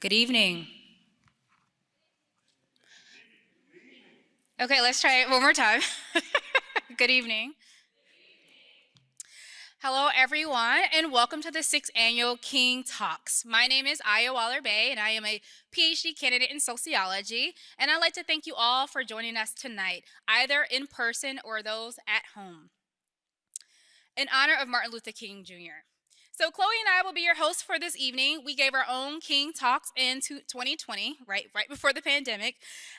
Good evening. Okay, let's try it one more time. Good evening. Hello, everyone, and welcome to the sixth annual King Talks. My name is Aya Waller Bay, and I am a PhD candidate in sociology. And I'd like to thank you all for joining us tonight, either in person or those at home. In honor of Martin Luther King Jr. So Chloe and I will be your hosts for this evening. We gave our own King Talks in 2020, right, right before the pandemic,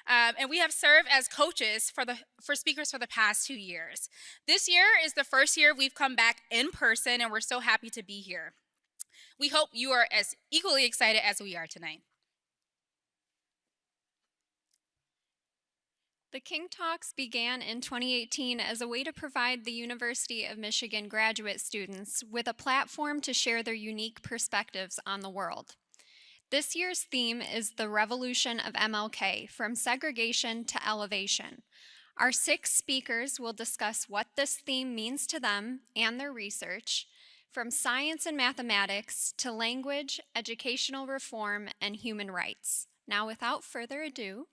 um, and we have served as coaches for the for speakers for the past two years. This year is the first year we've come back in person, and we're so happy to be here. We hope you are as equally excited as we are tonight. The King Talks began in 2018 as a way to provide the University of Michigan graduate students with a platform to share their unique perspectives on the world. This year's theme is the revolution of MLK, from segregation to elevation. Our six speakers will discuss what this theme means to them and their research, from science and mathematics to language, educational reform, and human rights. Now, without further ado,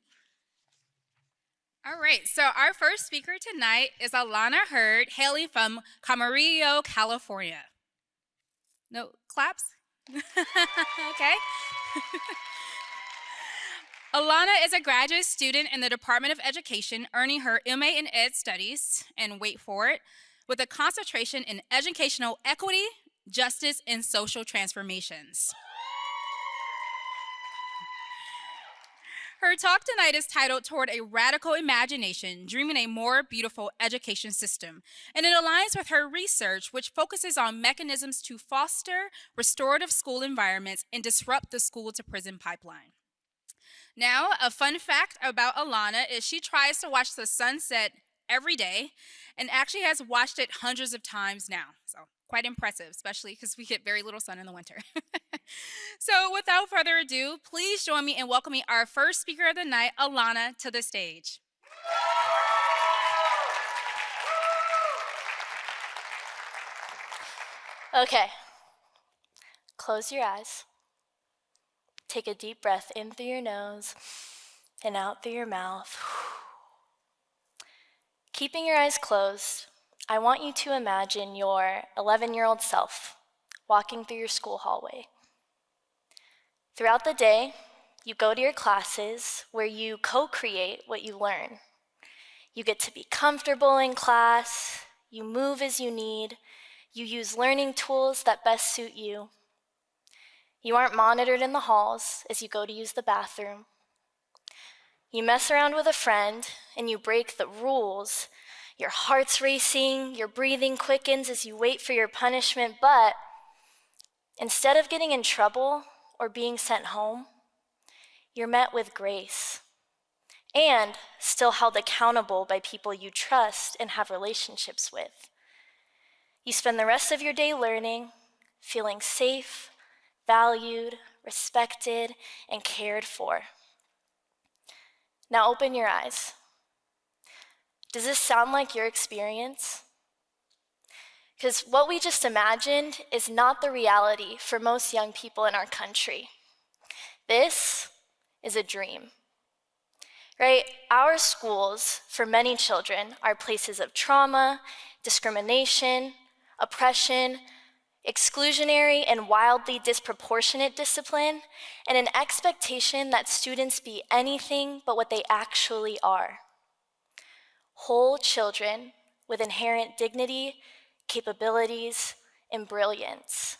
all right, so our first speaker tonight is Alana Hurd, hailing from Camarillo, California. No claps? okay. Alana is a graduate student in the Department of Education, earning her MA in Ed Studies, and wait for it, with a concentration in educational equity, justice, and social transformations. Her talk tonight is titled Toward a Radical Imagination Dreaming a More Beautiful Education System. And it aligns with her research, which focuses on mechanisms to foster restorative school environments and disrupt the school to prison pipeline. Now, a fun fact about Alana is she tries to watch the sunset every day and actually has watched it hundreds of times now. So quite impressive, especially because we get very little sun in the winter. so without further ado, please join me in welcoming our first speaker of the night, Alana, to the stage. Okay, close your eyes. Take a deep breath in through your nose and out through your mouth. Keeping your eyes closed, I want you to imagine your 11 year old self walking through your school hallway. Throughout the day, you go to your classes where you co create what you learn. You get to be comfortable in class, you move as you need, you use learning tools that best suit you. You aren't monitored in the halls as you go to use the bathroom. You mess around with a friend and you break the rules your heart's racing, your breathing quickens as you wait for your punishment, but instead of getting in trouble or being sent home, you're met with grace and still held accountable by people you trust and have relationships with. You spend the rest of your day learning, feeling safe, valued, respected, and cared for. Now open your eyes. Does this sound like your experience? Because what we just imagined is not the reality for most young people in our country. This is a dream. Right? Our schools, for many children, are places of trauma, discrimination, oppression, exclusionary and wildly disproportionate discipline, and an expectation that students be anything but what they actually are whole children with inherent dignity, capabilities, and brilliance.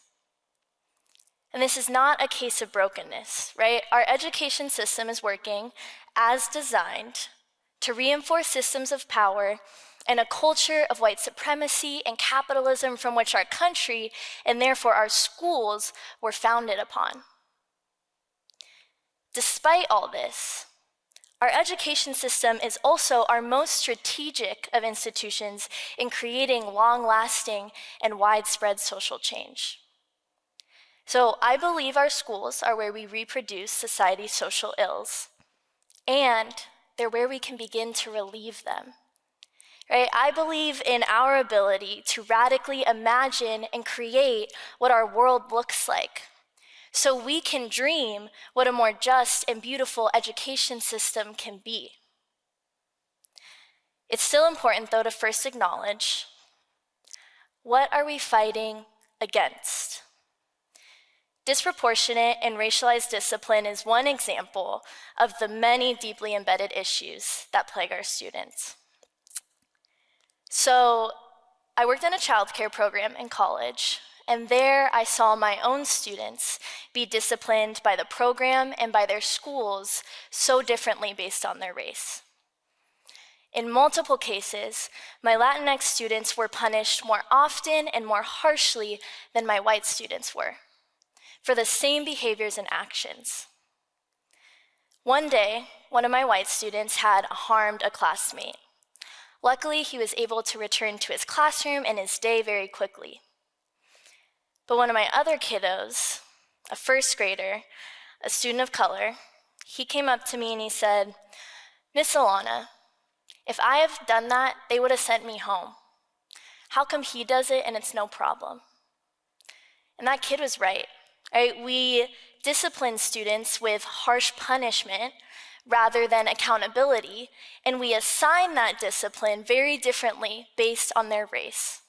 And this is not a case of brokenness, right? Our education system is working as designed to reinforce systems of power and a culture of white supremacy and capitalism from which our country and therefore our schools were founded upon. Despite all this, our education system is also our most strategic of institutions in creating long lasting and widespread social change. So I believe our schools are where we reproduce society's social ills, and they're where we can begin to relieve them. Right? I believe in our ability to radically imagine and create what our world looks like so we can dream what a more just and beautiful education system can be. It's still important, though, to first acknowledge what are we fighting against? Disproportionate and racialized discipline is one example of the many deeply embedded issues that plague our students. So, I worked in a childcare program in college, and there I saw my own students be disciplined by the program and by their schools so differently based on their race. In multiple cases, my Latinx students were punished more often and more harshly than my white students were for the same behaviors and actions. One day, one of my white students had harmed a classmate. Luckily, he was able to return to his classroom and his day very quickly. But one of my other kiddos, a first grader, a student of color, he came up to me and he said, Miss Alana, if I have done that, they would have sent me home. How come he does it and it's no problem? And that kid was right. Right? We discipline students with harsh punishment rather than accountability, and we assign that discipline very differently based on their race.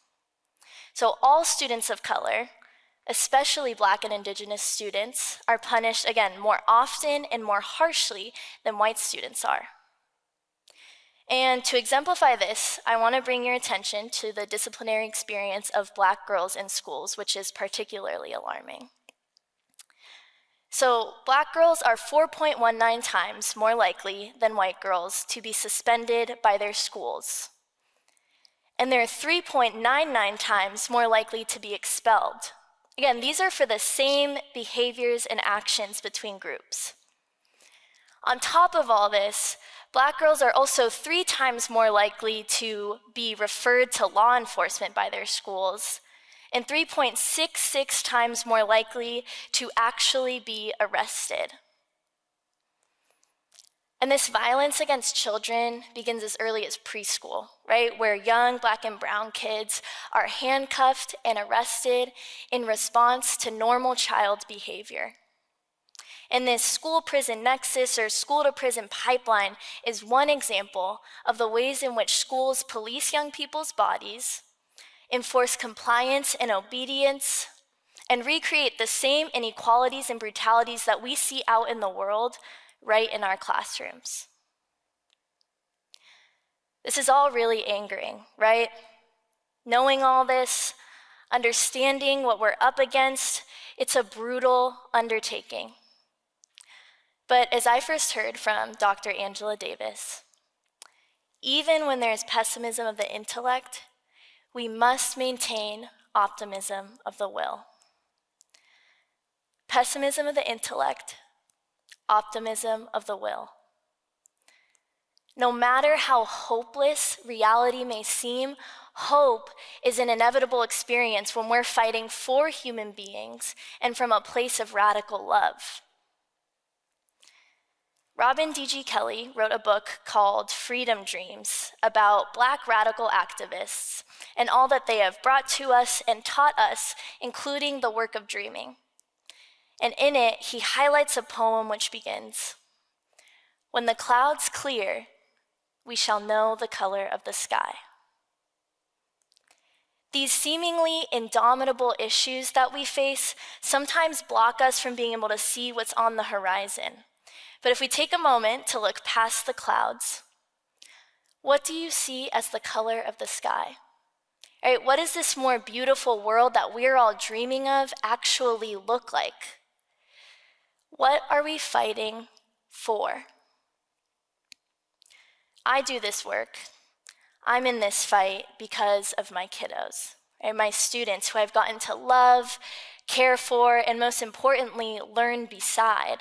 So all students of color, especially black and indigenous students, are punished, again, more often and more harshly than white students are. And to exemplify this, I want to bring your attention to the disciplinary experience of black girls in schools, which is particularly alarming. So, black girls are 4.19 times more likely than white girls to be suspended by their schools. And they're 3.99 times more likely to be expelled. Again, these are for the same behaviors and actions between groups. On top of all this, black girls are also three times more likely to be referred to law enforcement by their schools and 3.66 times more likely to actually be arrested. And this violence against children begins as early as preschool, right? Where young black and brown kids are handcuffed and arrested in response to normal child behavior. And this school prison nexus or school to prison pipeline is one example of the ways in which schools police young people's bodies, enforce compliance and obedience, and recreate the same inequalities and brutalities that we see out in the world right in our classrooms. This is all really angering, right? Knowing all this, understanding what we're up against, it's a brutal undertaking. But as I first heard from Dr. Angela Davis, even when there's pessimism of the intellect, we must maintain optimism of the will. Pessimism of the intellect, optimism of the will. No matter how hopeless reality may seem, hope is an inevitable experience when we're fighting for human beings and from a place of radical love. Robin D.G. Kelley wrote a book called Freedom Dreams about Black radical activists and all that they have brought to us and taught us, including the work of dreaming. And in it, he highlights a poem which begins When the clouds clear, we shall know the color of the sky. These seemingly indomitable issues that we face sometimes block us from being able to see what's on the horizon but if we take a moment to look past the clouds, what do you see as the color of the sky? Right, what does this more beautiful world that we're all dreaming of actually look like? What are we fighting for? I do this work. I'm in this fight because of my kiddos, right? my students who I've gotten to love, care for, and most importantly, learn beside.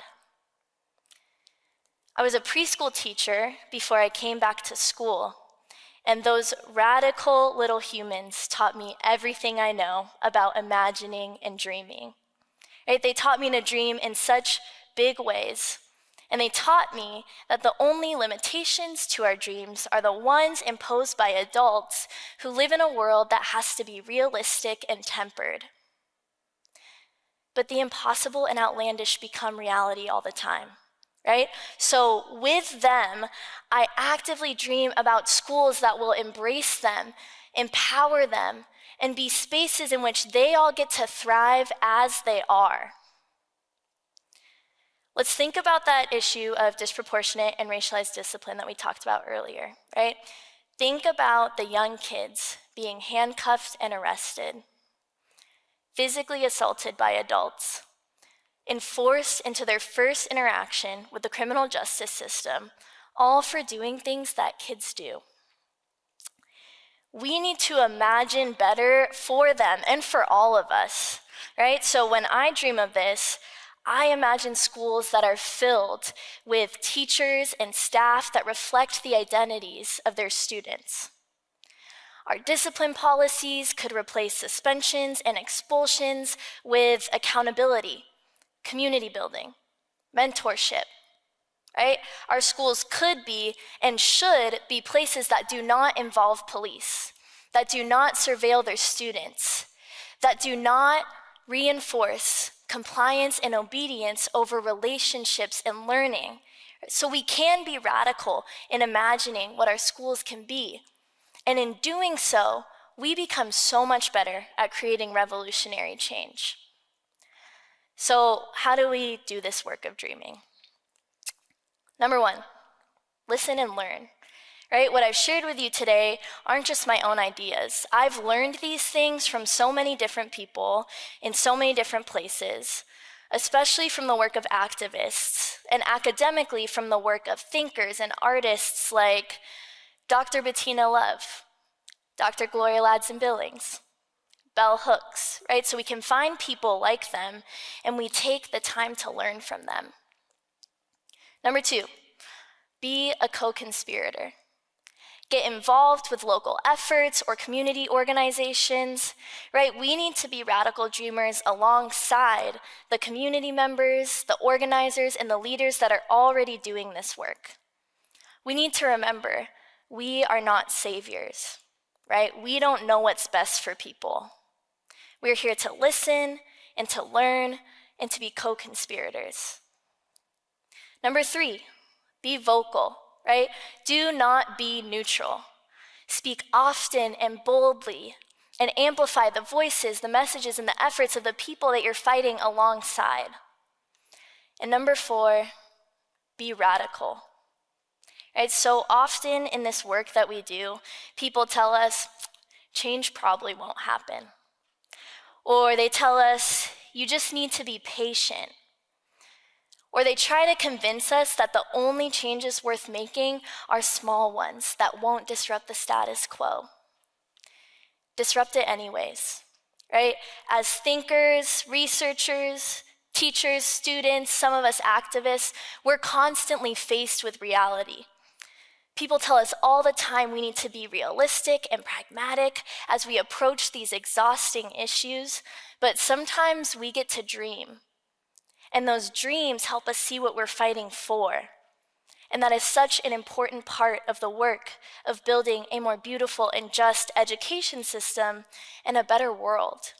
I was a preschool teacher before I came back to school, and those radical little humans taught me everything I know about imagining and dreaming. Right? They taught me to dream in such big ways. And they taught me that the only limitations to our dreams are the ones imposed by adults who live in a world that has to be realistic and tempered. but the impossible and outlandish become reality all the time right? So with them, I actively dream about schools that will embrace them, empower them, and be spaces in which they all get to thrive as they are. Let's think about that issue of disproportionate and racialized discipline that we talked about earlier, right? Think about the young kids being handcuffed and arrested, physically assaulted by adults, enforced into their first interaction with the criminal justice system, all for doing things that kids do. We need to imagine better for them and for all of us, right? So when I dream of this, I imagine schools that are filled with teachers and staff that reflect the identities of their students. Our discipline policies could replace suspensions and expulsions with accountability community building, mentorship, right? Our schools could be and should be places that do not involve police, that do not surveil their students, that do not reinforce compliance and obedience over relationships and learning. So we can be radical in imagining what our schools can be. And in doing so, we become so much better at creating revolutionary change. So, how do we do this work of dreaming? Number one, listen and learn. Right? What I've shared with you today aren't just my own ideas. I've learned these things from so many different people in so many different places, especially from the work of activists, and academically from the work of thinkers and artists like Dr. Bettina Love, Dr. Gloria Ladson Billings, bell hooks, right? So we can find people like them and we take the time to learn from them. Number two, be a co conspirator. Get involved with local efforts or community organizations, right? We need to be radical dreamers alongside the community members, the organizers, and the leaders that are already doing this work. We need to remember we are not saviors, right? We don't know what's best for people. We are here to listen and to learn and to be co conspirators. Number three, be vocal, right? Do not be neutral. Speak often and boldly and amplify the voices, the messages, and the efforts of the people that you're fighting alongside. And number four, be radical. Right? So often in this work that we do, people tell us change probably won't happen. Or they tell us, you just need to be patient. Or they try to convince us that the only changes worth making are small ones that won't disrupt the status quo. Disrupt it anyways, right? As thinkers, researchers, teachers, students, some of us activists, we're constantly faced with reality. People tell us all the time we need to be realistic and pragmatic as we approach these exhausting issues, but sometimes we get to dream. And those dreams help us see what we're fighting for. And that is such an important part of the work of building a more beautiful and just education system and a better world.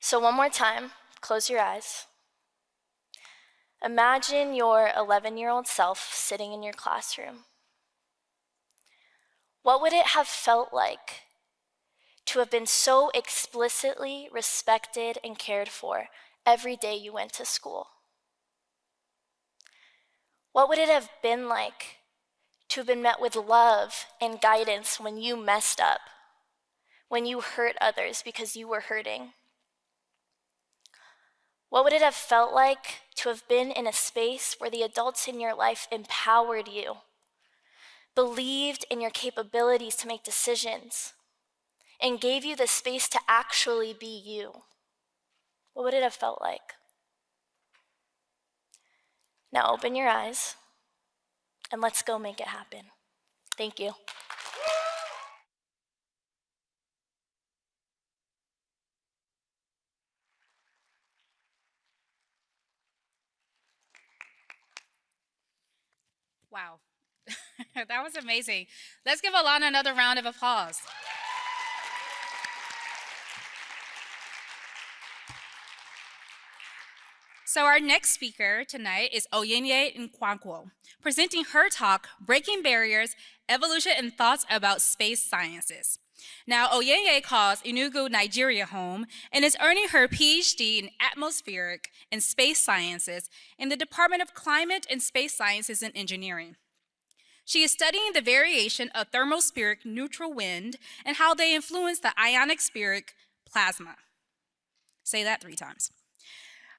So, one more time, close your eyes. Imagine your 11 year old self sitting in your classroom. What would it have felt like to have been so explicitly respected and cared for every day you went to school? What would it have been like to have been met with love and guidance when you messed up, when you hurt others because you were hurting? What would it have felt like to have been in a space where the adults in your life empowered you, believed in your capabilities to make decisions, and gave you the space to actually be you? What would it have felt like? Now open your eyes and let's go make it happen. Thank you. Wow. that was amazing. Let's give Alana another round of applause. So our next speaker tonight is Oyenye Nkwankwo, presenting her talk, Breaking Barriers, Evolution and Thoughts About Space Sciences. Now, Oyenye calls Enugu, Nigeria home and is earning her PhD in Atmospheric and Space Sciences in the Department of Climate and Space Sciences and Engineering. She is studying the variation of thermospheric neutral wind and how they influence the ionospheric plasma. Say that three times.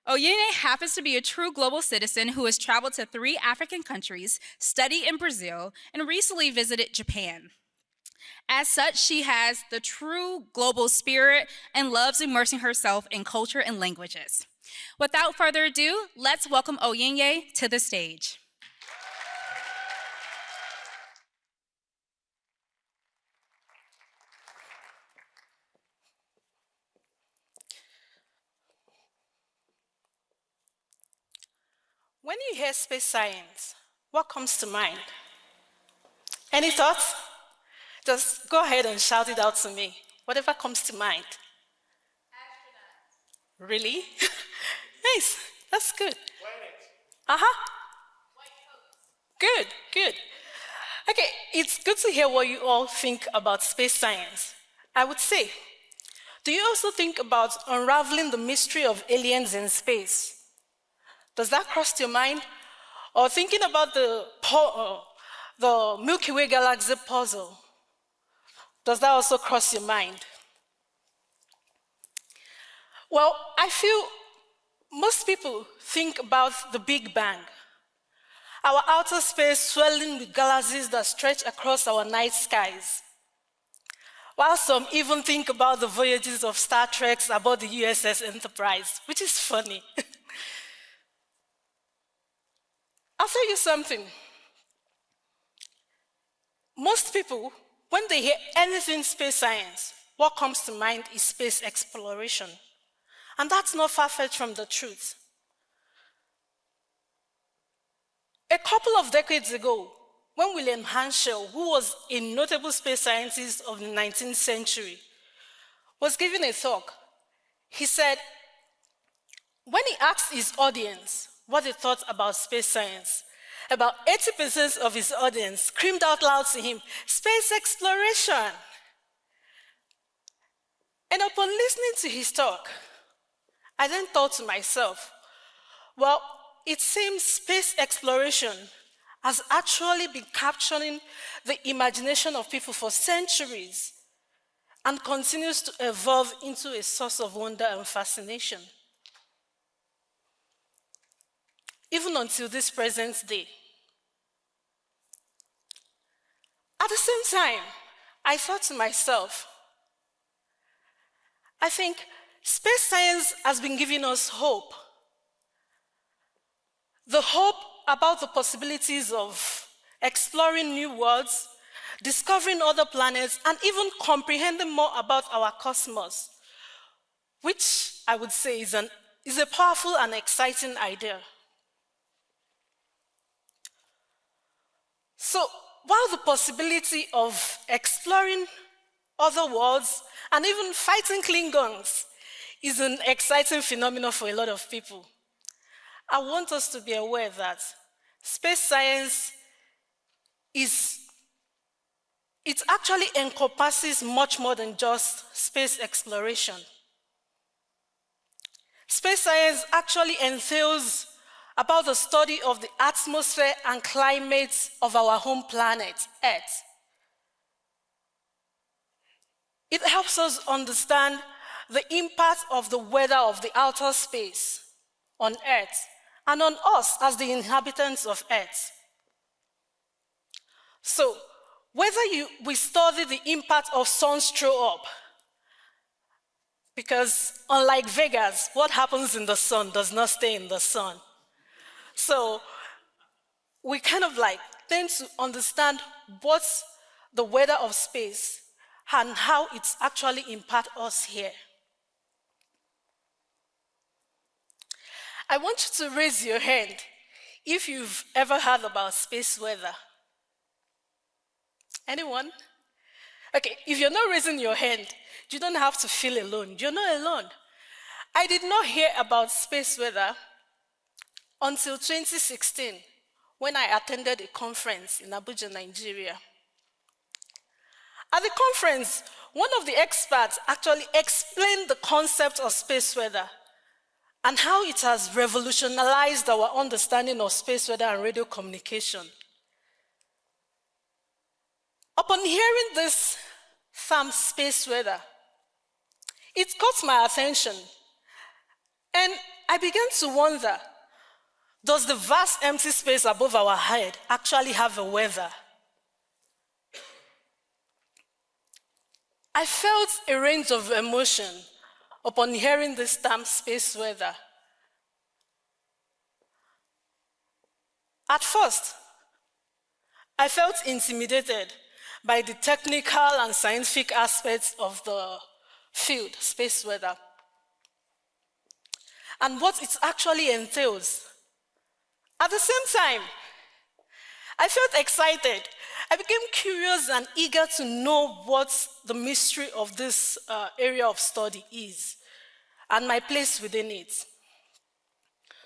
Oyenye happens to be a true global citizen who has traveled to three African countries, studied in Brazil, and recently visited Japan. As such, she has the true global spirit and loves immersing herself in culture and languages. Without further ado, let's welcome Oyenye to the stage. When you hear space science, what comes to mind? Any thoughts? Just go ahead and shout it out to me. Whatever comes to mind. Astronaut. Really? nice. That's good. Uh huh. Good, good. Okay, it's good to hear what you all think about space science. I would say, do you also think about unraveling the mystery of aliens in space? Does that cross your mind? Or thinking about the, uh, the Milky Way galaxy puzzle? Does that also cross your mind? Well, I feel most people think about the Big Bang, our outer space swelling with galaxies that stretch across our night skies. While some even think about the voyages of Star Treks aboard the USS Enterprise, which is funny. I'll tell you something. Most people, when they hear anything space science, what comes to mind is space exploration. And that's not far-fetched from the truth. A couple of decades ago, when William Herschel, who was a notable space scientist of the 19th century, was giving a talk, he said, when he asked his audience, what they thought about space science. About 80% of his audience screamed out loud to him, Space exploration! And upon listening to his talk, I then thought to myself, well, it seems space exploration has actually been capturing the imagination of people for centuries and continues to evolve into a source of wonder and fascination. Even until this present day. At the same time, I thought to myself, I think space science has been giving us hope. The hope about the possibilities of exploring new worlds, discovering other planets, and even comprehending more about our cosmos, which I would say is, an, is a powerful and exciting idea. So while the possibility of exploring other worlds and even fighting Klingons is an exciting phenomenon for a lot of people, I want us to be aware that space science is, it actually encompasses much more than just space exploration. Space science actually entails about the study of the atmosphere and climate of our home planet, Earth. It helps us understand the impact of the weather of the outer space on Earth and on us as the inhabitants of Earth. So, whether you, we study the impact of suns sunstroke up, because unlike Vegas, what happens in the sun does not stay in the sun. So we kind of like tend to understand what's the weather of space and how it's actually impact us here. I want you to raise your hand if you've ever heard about space weather. Anyone? Okay, if you're not raising your hand, you don't have to feel alone. You're not alone. I did not hear about space weather until 2016 when I attended a conference in Abuja, Nigeria. At the conference, one of the experts actually explained the concept of space weather and how it has revolutionized our understanding of space weather and radio communication. Upon hearing this term space weather, it caught my attention and I began to wonder, does the vast empty space above our head actually have a weather? I felt a range of emotion upon hearing this term space weather. At first, I felt intimidated by the technical and scientific aspects of the field, space weather, and what it actually entails. At the same time, I felt excited. I became curious and eager to know what the mystery of this uh, area of study is and my place within it.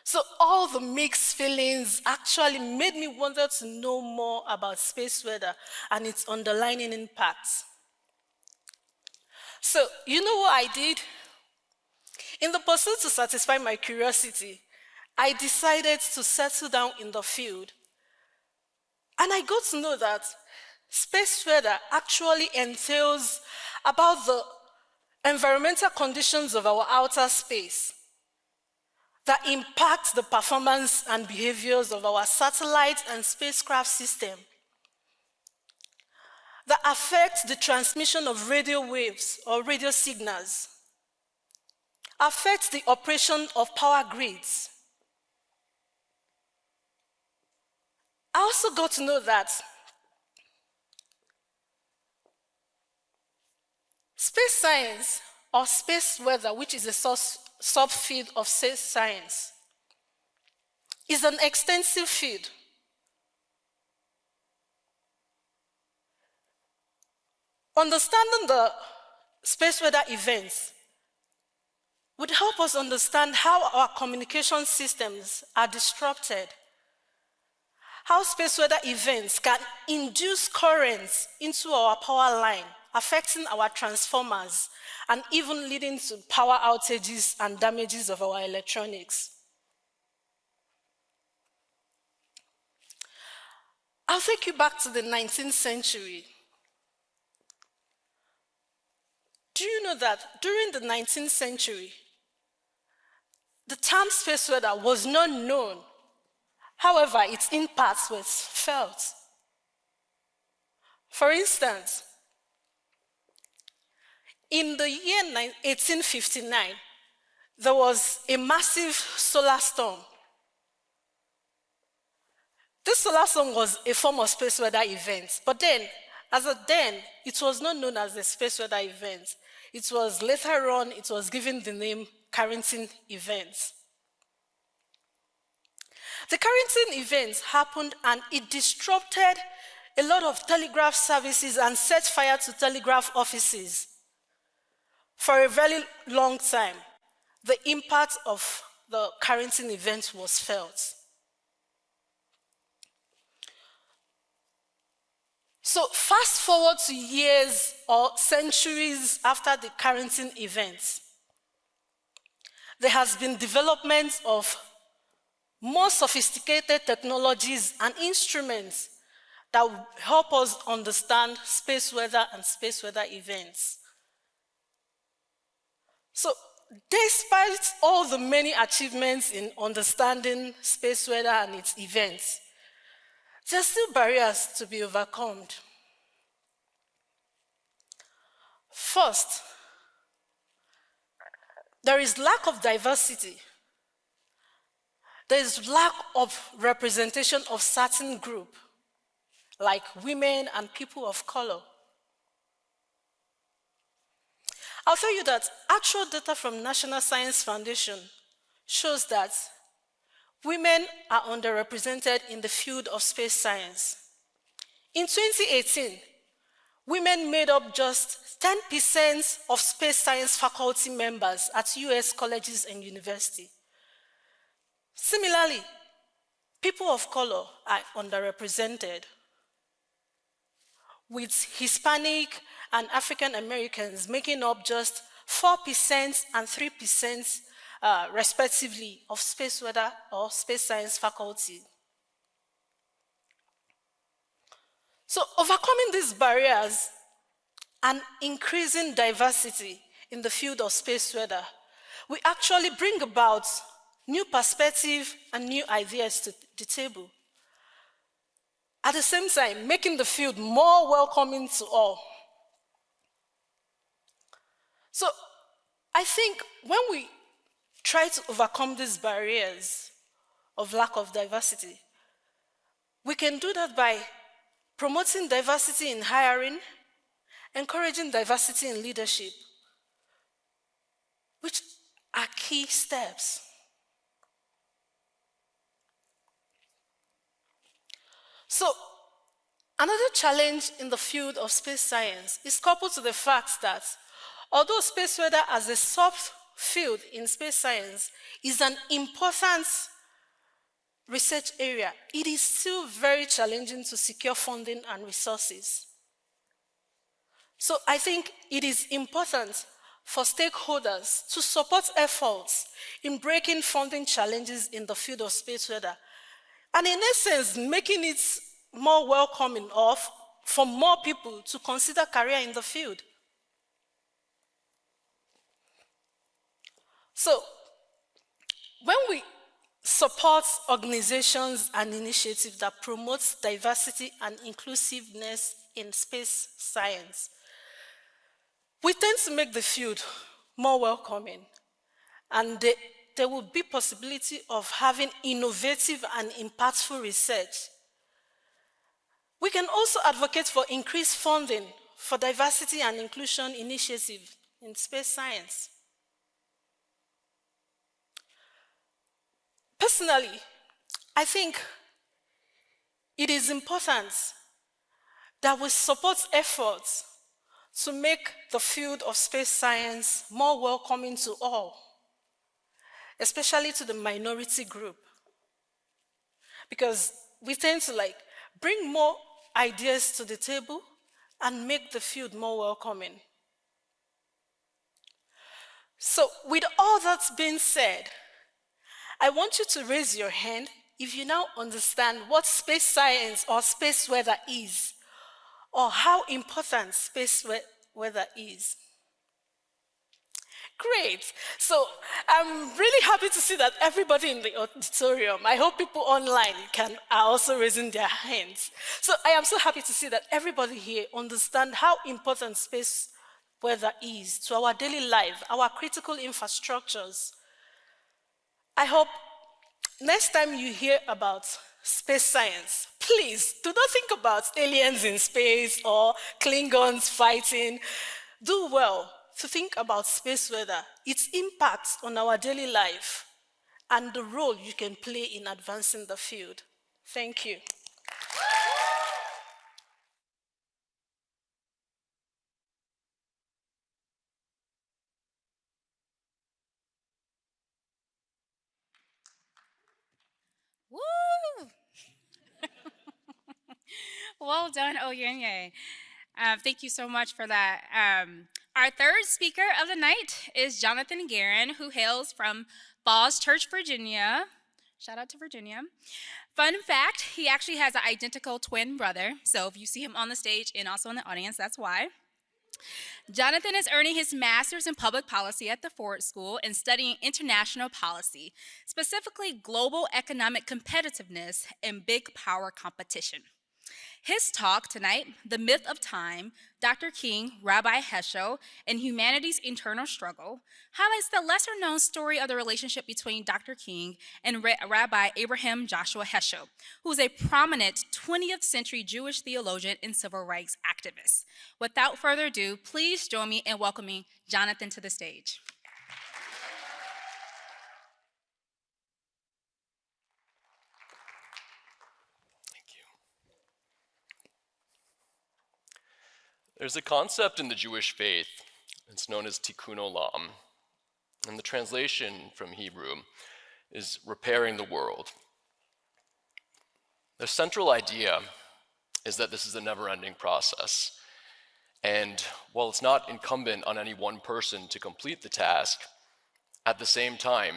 So all the mixed feelings actually made me want to know more about space weather and its underlying impacts. So you know what I did? In the pursuit to satisfy my curiosity, I decided to settle down in the field. And I got to know that space weather actually entails about the environmental conditions of our outer space that impact the performance and behaviors of our satellite and spacecraft system, that affect the transmission of radio waves or radio signals, affect the operation of power grids. I also got to know that space science or space weather, which is a subfield of space science, is an extensive field. Understanding the space weather events would help us understand how our communication systems are disrupted, how space weather events can induce currents into our power line, affecting our transformers, and even leading to power outages and damages of our electronics. I'll take you back to the 19th century. Do you know that during the 19th century, the term space weather was not known. However, its impacts were felt. For instance, in the year 1859, there was a massive solar storm. This solar storm was a form of space weather event, but then, as a then, it was not known as a space weather event. It was later on, it was given the name Carrington events. The Carrington events happened and it disrupted a lot of telegraph services and set fire to telegraph offices. For a very long time, the impact of the Carrington event was felt. So fast forward to years or centuries after the Carrington event, there has been development of more sophisticated technologies and instruments that help us understand space weather and space weather events. So despite all the many achievements in understanding space weather and its events, there are still barriers to be overcome. First, there is lack of diversity. There is lack of representation of certain group, like women and people of color. I'll tell you that actual data from National Science Foundation shows that women are underrepresented in the field of space science. In 2018, women made up just 10% of space science faculty members at US colleges and universities. Similarly, people of color are underrepresented, with Hispanic and African Americans making up just 4% and 3% uh, respectively of space weather or space science faculty. So overcoming these barriers and increasing diversity in the field of space weather, we actually bring about new perspective and new ideas to the table. At the same time, making the field more welcoming to all. So I think when we try to overcome these barriers of lack of diversity, we can do that by promoting diversity in hiring, encouraging diversity in leadership, which are key steps. So, another challenge in the field of space science is coupled to the fact that although space weather as a subfield in space science is an important research area, it is still very challenging to secure funding and resources. So I think it is important for stakeholders to support efforts in breaking funding challenges in the field of space weather and in essence, making it more welcoming of for more people to consider career in the field. So, when we support organizations and initiatives that promote diversity and inclusiveness in space science, we tend to make the field more welcoming and the there will be possibility of having innovative and impactful research. We can also advocate for increased funding for diversity and inclusion initiatives in space science. Personally, I think it is important that we support efforts to make the field of space science more welcoming to all especially to the minority group. Because we tend to like bring more ideas to the table and make the field more welcoming. So with all that's been said, I want you to raise your hand if you now understand what space science or space weather is, or how important space weather is. Great. So I'm really happy to see that everybody in the auditorium, I hope people online can are also raising their hands. So I am so happy to see that everybody here understand how important space weather is to our daily life, our critical infrastructures. I hope next time you hear about space science, please do not think about aliens in space or Klingons fighting. Do well to think about space weather, its impact on our daily life, and the role you can play in advancing the field. Thank you. Woo! well done, Oyenye. Uh, thank you so much for that. Um, our third speaker of the night is Jonathan Guerin, who hails from Falls Church, Virginia. Shout out to Virginia. Fun fact, he actually has an identical twin brother. So if you see him on the stage and also in the audience, that's why. Jonathan is earning his master's in public policy at the Ford School and studying international policy, specifically global economic competitiveness and big power competition. His talk tonight, The Myth of Time, Dr. King, Rabbi Heschel, and Humanity's Internal Struggle, highlights the lesser known story of the relationship between Dr. King and Rabbi Abraham Joshua Heschel, who is a prominent 20th century Jewish theologian and civil rights activist. Without further ado, please join me in welcoming Jonathan to the stage. There's a concept in the Jewish faith, it's known as tikkun olam, and the translation from Hebrew is repairing the world. The central idea is that this is a never ending process. And while it's not incumbent on any one person to complete the task, at the same time,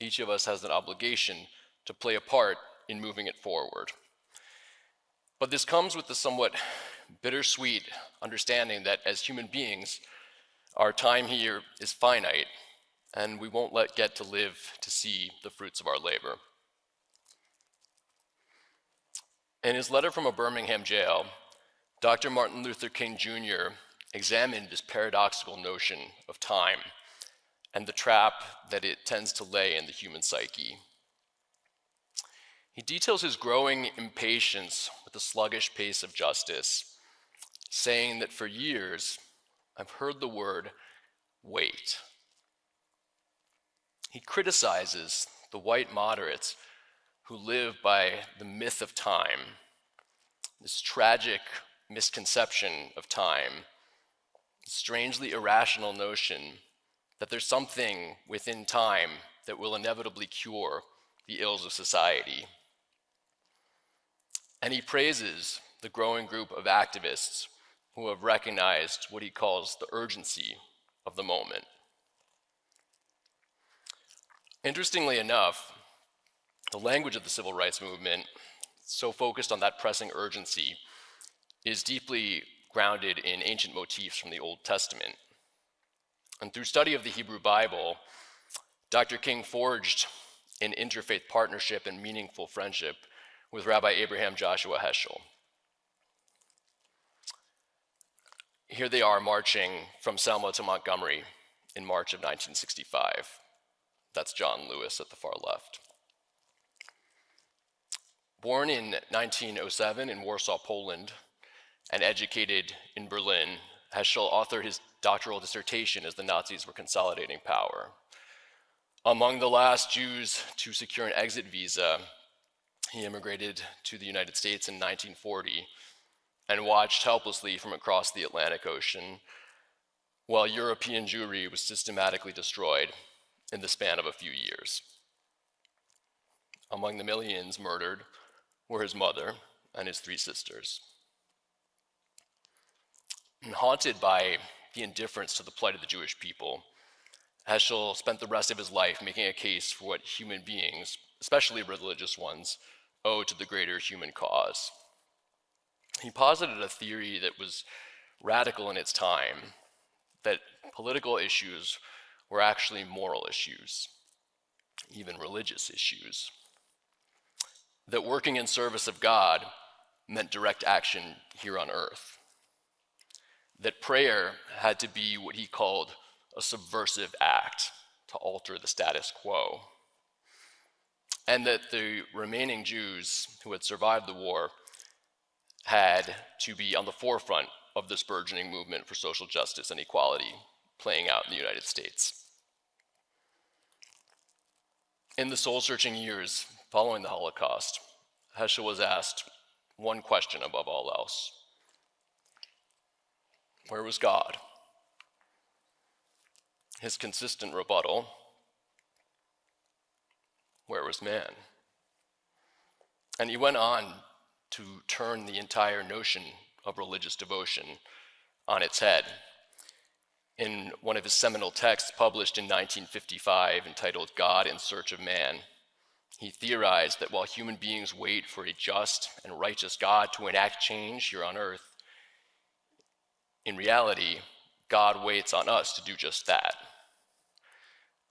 each of us has an obligation to play a part in moving it forward. But this comes with the somewhat bittersweet understanding that as human beings, our time here is finite, and we won't let get to live to see the fruits of our labor. In his letter from a Birmingham jail, Dr. Martin Luther King Jr. examined this paradoxical notion of time and the trap that it tends to lay in the human psyche. He details his growing impatience with the sluggish pace of justice, saying that for years, I've heard the word wait. He criticizes the white moderates who live by the myth of time, this tragic misconception of time, strangely irrational notion that there's something within time that will inevitably cure the ills of society. And he praises the growing group of activists who have recognized what he calls the urgency of the moment. Interestingly enough, the language of the civil rights movement, so focused on that pressing urgency, is deeply grounded in ancient motifs from the Old Testament. And through study of the Hebrew Bible, Dr. King forged an interfaith partnership and meaningful friendship with Rabbi Abraham Joshua Heschel. Here they are marching from Selma to Montgomery in March of 1965. That's John Lewis at the far left. Born in 1907 in Warsaw, Poland, and educated in Berlin, Heschel authored his doctoral dissertation as the Nazis were consolidating power. Among the last Jews to secure an exit visa, he immigrated to the United States in 1940 and watched helplessly from across the Atlantic Ocean while European Jewry was systematically destroyed in the span of a few years. Among the millions murdered were his mother and his three sisters. And haunted by the indifference to the plight of the Jewish people, Heschel spent the rest of his life making a case for what human beings, especially religious ones, owe to the greater human cause. He posited a theory that was radical in its time, that political issues were actually moral issues, even religious issues. That working in service of God meant direct action here on earth. That prayer had to be what he called a subversive act to alter the status quo. And that the remaining Jews who had survived the war had to be on the forefront of this burgeoning movement for social justice and equality playing out in the United States. In the soul searching years following the Holocaust, Heschel was asked one question above all else Where was God? His consistent rebuttal Where was man? And he went on to turn the entire notion of religious devotion on its head. In one of his seminal texts published in 1955 entitled God in Search of Man, he theorized that while human beings wait for a just and righteous God to enact change here on earth, in reality, God waits on us to do just that.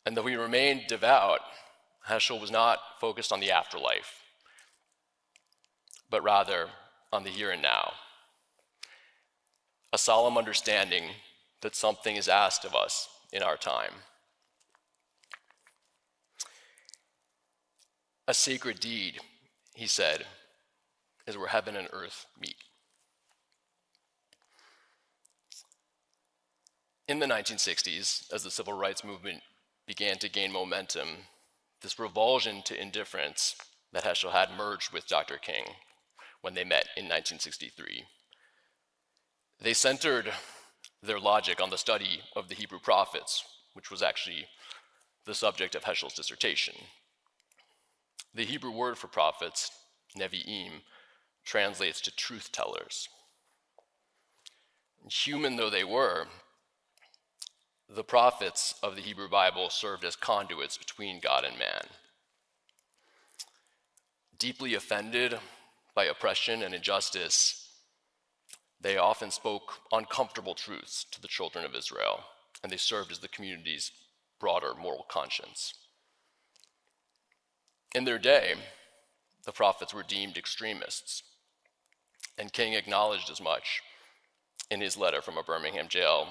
And though we remain devout, Heschel was not focused on the afterlife but rather on the here and now. A solemn understanding that something is asked of us in our time. A sacred deed, he said, is where heaven and earth meet. In the 1960s, as the civil rights movement began to gain momentum, this revulsion to indifference that Heschel had merged with Dr. King when they met in 1963. They centered their logic on the study of the Hebrew prophets, which was actually the subject of Heschel's dissertation. The Hebrew word for prophets, Nevi'im, translates to truth tellers. Human though they were, the prophets of the Hebrew Bible served as conduits between God and man. Deeply offended by oppression and injustice, they often spoke uncomfortable truths to the children of Israel, and they served as the community's broader moral conscience. In their day, the prophets were deemed extremists, and King acknowledged as much in his letter from a Birmingham jail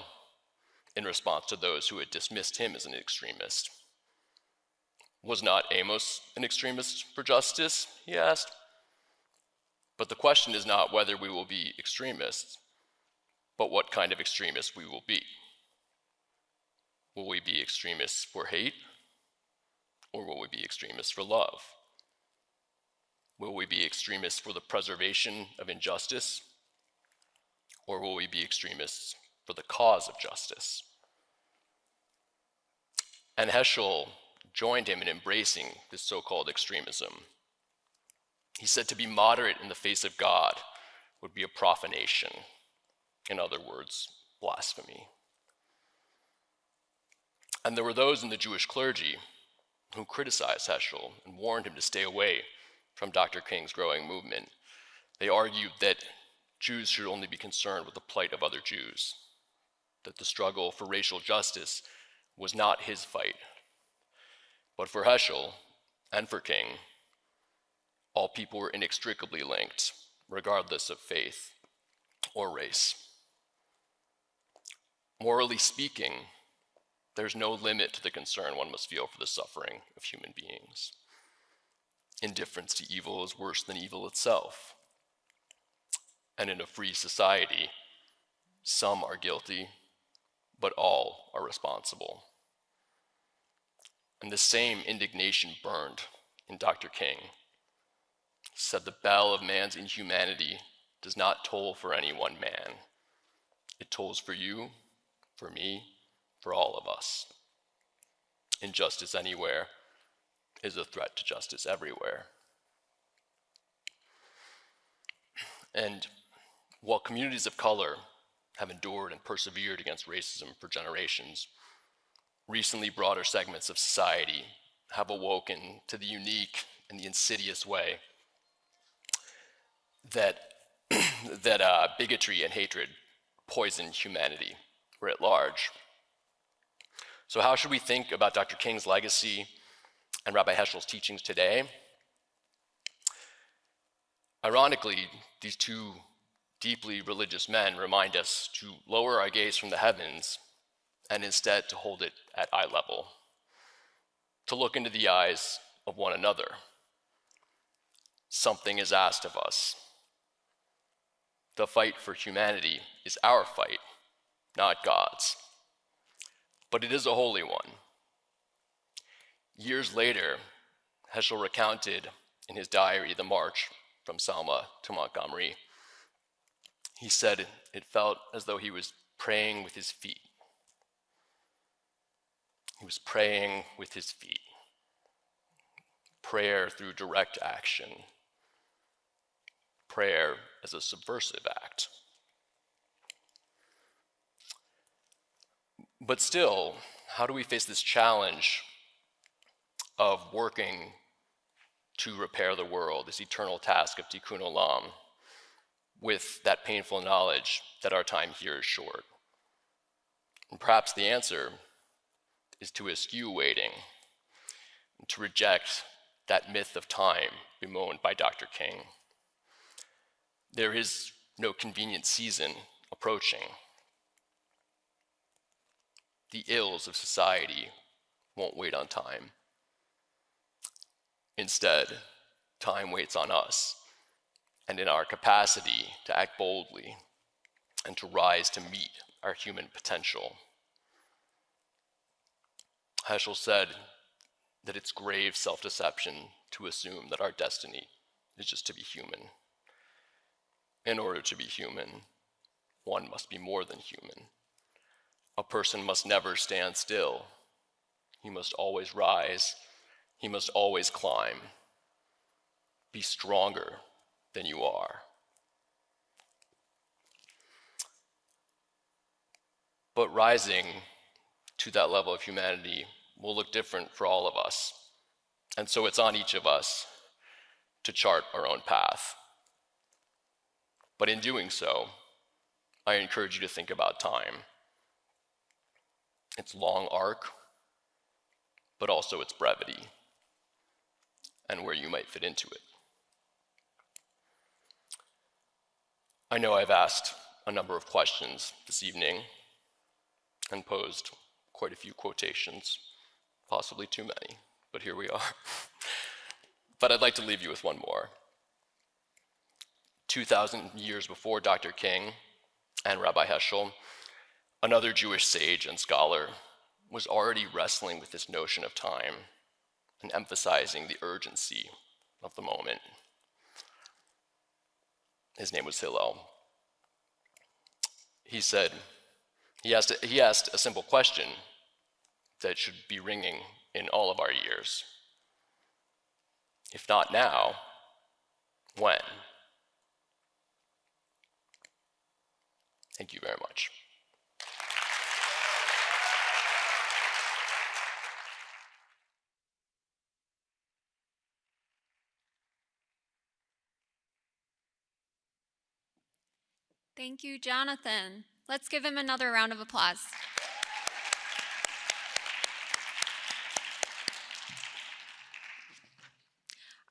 in response to those who had dismissed him as an extremist. Was not Amos an extremist for justice? He asked. But the question is not whether we will be extremists, but what kind of extremists we will be. Will we be extremists for hate, or will we be extremists for love? Will we be extremists for the preservation of injustice, or will we be extremists for the cause of justice? And Heschel joined him in embracing this so called extremism. He said to be moderate in the face of God would be a profanation. In other words, blasphemy. And there were those in the Jewish clergy who criticized Heschel and warned him to stay away from Dr. King's growing movement. They argued that Jews should only be concerned with the plight of other Jews, that the struggle for racial justice was not his fight. But for Heschel and for King, all people were inextricably linked, regardless of faith or race. Morally speaking, there's no limit to the concern one must feel for the suffering of human beings. Indifference to evil is worse than evil itself. And in a free society, some are guilty, but all are responsible. And the same indignation burned in Dr. King. Said, The bell of man's inhumanity does not toll for any one man, it tolls for you, for me, for all of us. Injustice anywhere is a threat to justice everywhere. And while communities of color have endured and persevered against racism for generations, recently broader segments of society have awoken to the unique and the insidious way that, that uh, bigotry and hatred poison humanity writ large. So, how should we think about Dr. King's legacy and Rabbi Heschel's teachings today? Ironically, these two deeply religious men remind us to lower our gaze from the heavens and instead to hold it at eye level, to look into the eyes of one another. Something is asked of us. The fight for humanity is our fight, not God's. But it is a holy one. Years later, Heschel recounted in his diary the march from Selma to Montgomery. He said it felt as though he was praying with his feet. He was praying with his feet. Prayer through direct action. Prayer as a subversive act. But still, how do we face this challenge of working to repair the world, this eternal task of tikkun olam, with that painful knowledge that our time here is short? And perhaps the answer is to eschew waiting, to reject that myth of time bemoaned by Dr. King. There is no convenient season approaching. The ills of society won't wait on time. Instead, time waits on us and in our capacity to act boldly and to rise to meet our human potential. Heschel said that it's grave self deception to assume that our destiny is just to be human. In order to be human, one must be more than human. A person must never stand still. He must always rise. He must always climb. Be stronger than you are. But rising to that level of humanity will look different for all of us. And so it's on each of us to chart our own path. But in doing so, I encourage you to think about time. Its long arc, but also its brevity, and where you might fit into it. I know I've asked a number of questions this evening and posed quite a few quotations, possibly too many, but here we are. but I'd like to leave you with one more. 2,000 years before Dr. King and Rabbi Heschel, another Jewish sage and scholar was already wrestling with this notion of time and emphasizing the urgency of the moment. His name was Hillel. He said, he asked, he asked a simple question that should be ringing in all of our ears. If not now, when? Thank you very much. Thank you, Jonathan. Let's give him another round of applause.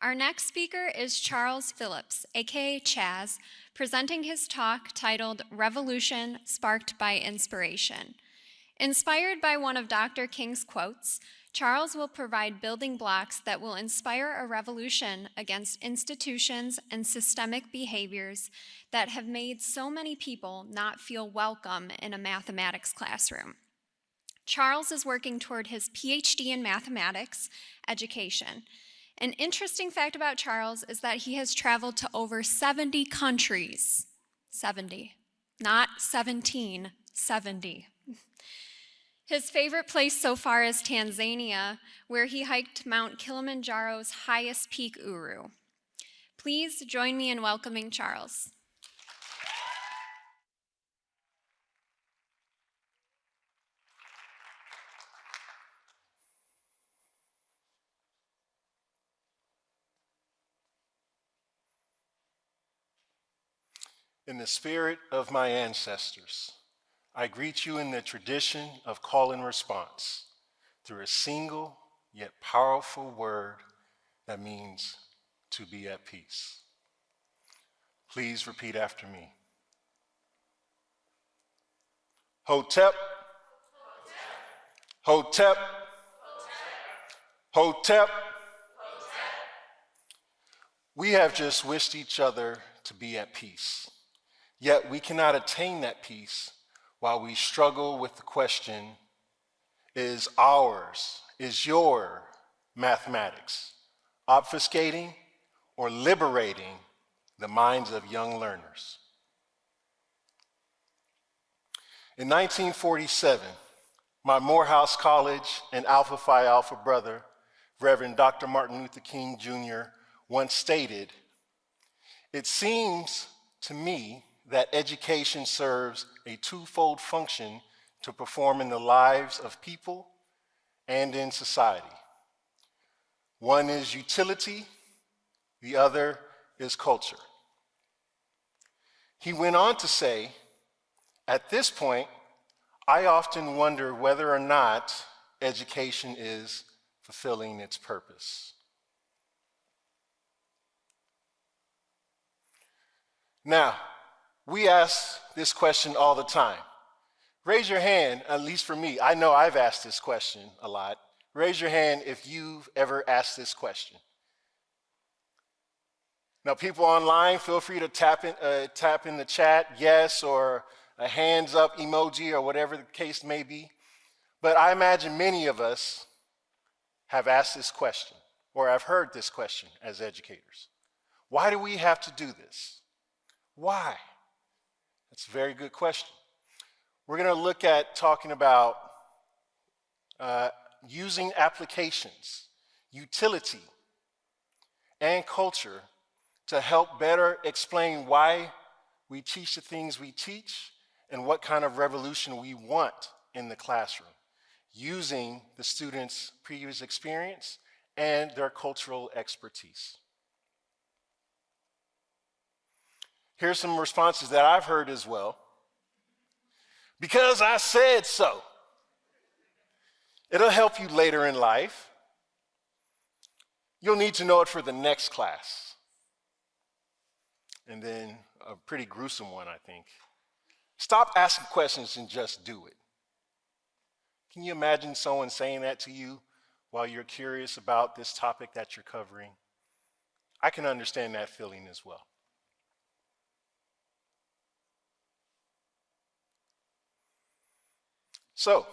Our next speaker is Charles Phillips, aka Chaz, presenting his talk titled Revolution Sparked by Inspiration. Inspired by one of Dr. King's quotes, Charles will provide building blocks that will inspire a revolution against institutions and systemic behaviors that have made so many people not feel welcome in a mathematics classroom. Charles is working toward his PhD in mathematics education. An interesting fact about Charles is that he has traveled to over 70 countries. 70. Not 17, 70. His favorite place so far is Tanzania, where he hiked Mount Kilimanjaro's highest peak, Uhuru. Please join me in welcoming Charles. In the spirit of my ancestors, I greet you in the tradition of call and response through a single yet powerful word that means to be at peace. Please repeat after me. Hotep, Hotep, Hotep. We have just wished each other to be at peace. Yet we cannot attain that peace while we struggle with the question is ours, is your mathematics obfuscating or liberating the minds of young learners? In 1947, my Morehouse College and Alpha Phi Alpha brother, Reverend Dr. Martin Luther King Jr., once stated, It seems to me that education serves a twofold function to perform in the lives of people and in society. One is utility, the other is culture. He went on to say, at this point, I often wonder whether or not education is fulfilling its purpose. Now, we ask this question all the time. Raise your hand, at least for me. I know I've asked this question a lot. Raise your hand if you've ever asked this question. Now, people online, feel free to tap in, uh, tap in the chat, yes, or a hands up emoji, or whatever the case may be. But I imagine many of us have asked this question, or have heard this question as educators. Why do we have to do this? Why? That's a very good question. We're going to look at talking about uh, using applications, utility, and culture to help better explain why we teach the things we teach and what kind of revolution we want in the classroom using the students' previous experience and their cultural expertise. Here's some responses that I've heard as well. Because I said so. It'll help you later in life. You'll need to know it for the next class. And then a pretty gruesome one, I think. Stop asking questions and just do it. Can you imagine someone saying that to you while you're curious about this topic that you're covering? I can understand that feeling as well. So,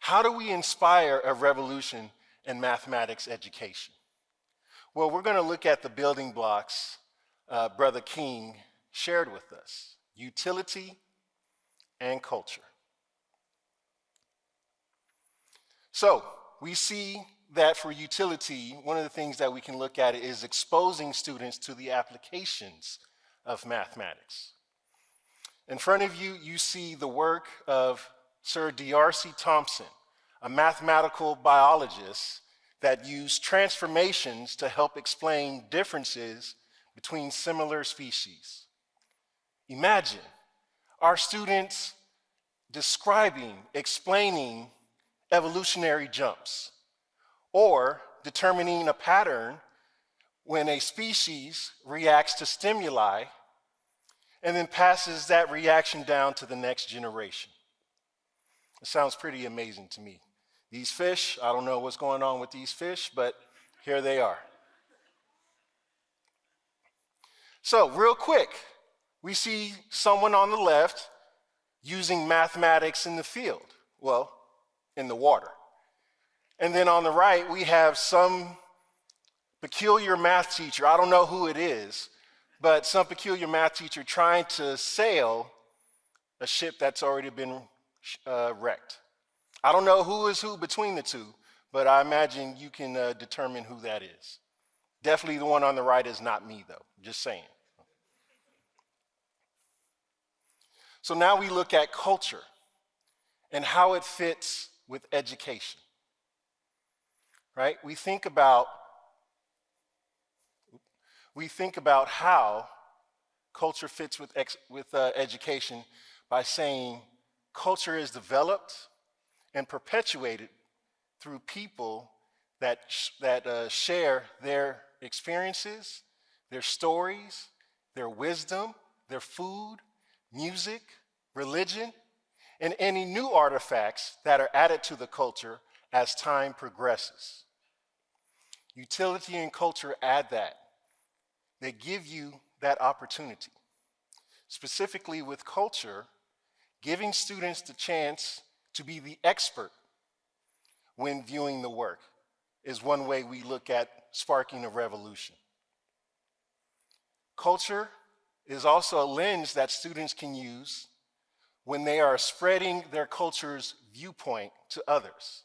how do we inspire a revolution in mathematics education? Well, we're going to look at the building blocks uh, Brother King shared with us utility and culture. So, we see that for utility, one of the things that we can look at is exposing students to the applications of mathematics. In front of you, you see the work of Sir D'Arcy Thompson, a mathematical biologist that used transformations to help explain differences between similar species. Imagine our students describing, explaining evolutionary jumps or determining a pattern when a species reacts to stimuli and then passes that reaction down to the next generation. It sounds pretty amazing to me. These fish, I don't know what's going on with these fish, but here they are. So, real quick, we see someone on the left using mathematics in the field, well, in the water. And then on the right, we have some peculiar math teacher, I don't know who it is, but some peculiar math teacher trying to sail a ship that's already been uh, wrecked. I don't know who is who between the two, but I imagine you can uh, determine who that is. Definitely the one on the right is not me, though, just saying. So now we look at culture and how it fits with education. Right? We think about we think about how culture fits with, ex, with uh, education by saying culture is developed and perpetuated through people that, that uh, share their experiences, their stories, their wisdom, their food, music, religion, and any new artifacts that are added to the culture as time progresses. Utility and culture add that. They give you that opportunity. Specifically with culture, giving students the chance to be the expert when viewing the work is one way we look at sparking a revolution. Culture is also a lens that students can use when they are spreading their culture's viewpoint to others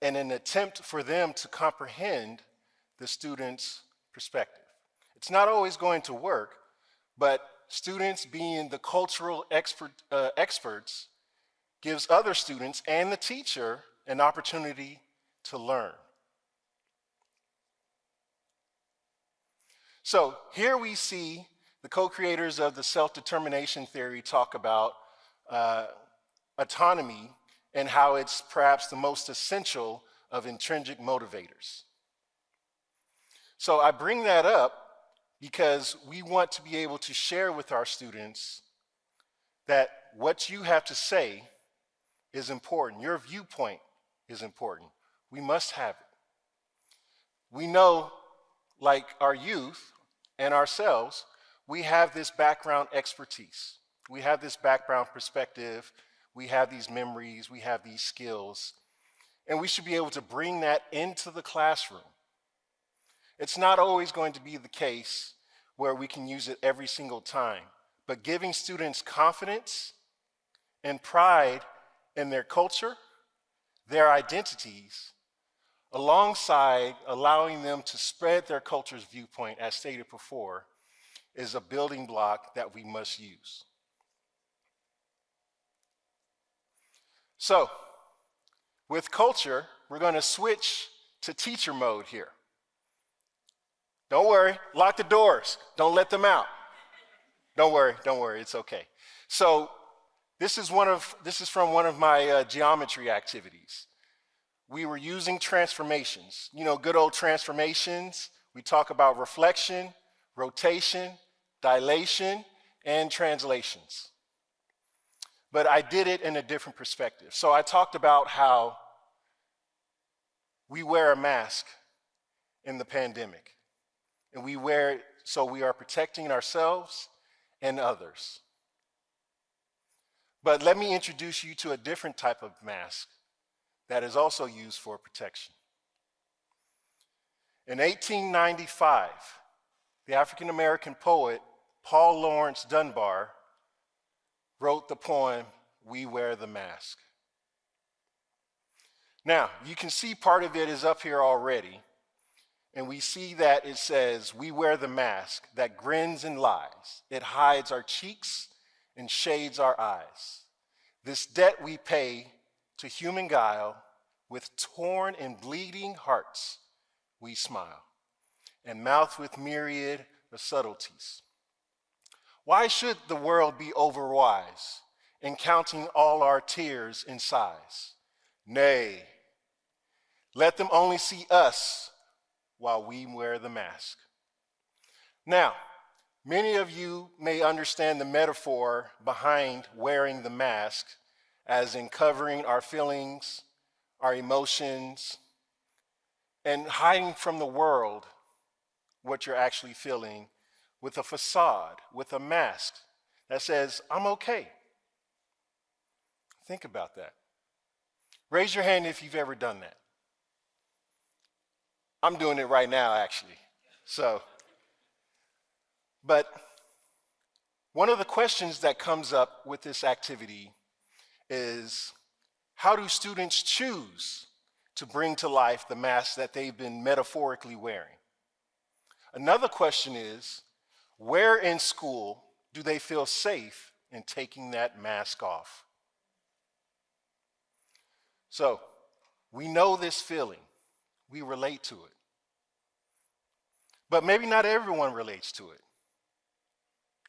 in an attempt for them to comprehend the student's perspective. It's not always going to work, but students being the cultural expert, uh, experts gives other students and the teacher an opportunity to learn. So here we see the co-creators of the self-determination theory talk about uh, autonomy and how it's perhaps the most essential of intrinsic motivators. So I bring that up because we want to be able to share with our students that what you have to say is important. Your viewpoint is important. We must have it. We know, like our youth and ourselves, we have this background expertise. We have this background perspective. We have these memories. We have these skills. And we should be able to bring that into the classroom. It's not always going to be the case where we can use it every single time. But giving students confidence and pride in their culture, their identities, alongside allowing them to spread their culture's viewpoint, as stated before, is a building block that we must use. So, with culture, we're going to switch to teacher mode here. Don't worry, lock the doors. Don't let them out. Don't worry, don't worry, it's okay. So, this is, one of, this is from one of my uh, geometry activities. We were using transformations. You know, good old transformations. We talk about reflection, rotation, dilation, and translations. But I did it in a different perspective. So I talked about how we wear a mask in the pandemic. And we wear it so we are protecting ourselves and others. But let me introduce you to a different type of mask that is also used for protection. In 1895, the African American poet Paul Laurence Dunbar wrote the poem, We Wear the Mask. Now, you can see part of it is up here already, and we see that it says, We wear the mask that grins and lies. It hides our cheeks and shades our eyes. This debt we pay to human guile, with torn and bleeding hearts we smile, and mouth with myriad of subtleties. Why should the world be overwise in counting all our tears and sighs? Nay, let them only see us while we wear the mask. Now, Many of you may understand the metaphor behind wearing the mask as in covering our feelings, our emotions, and hiding from the world what you're actually feeling with a facade, with a mask that says, I'm okay. Think about that. Raise your hand if you've ever done that. I'm doing it right now, actually. So, but one of the questions that comes up with this activity is how do students choose to bring to life the mask that they've been metaphorically wearing? Another question is where in school do they feel safe in taking that mask off? So, we know this feeling. We relate to it. But maybe not everyone relates to it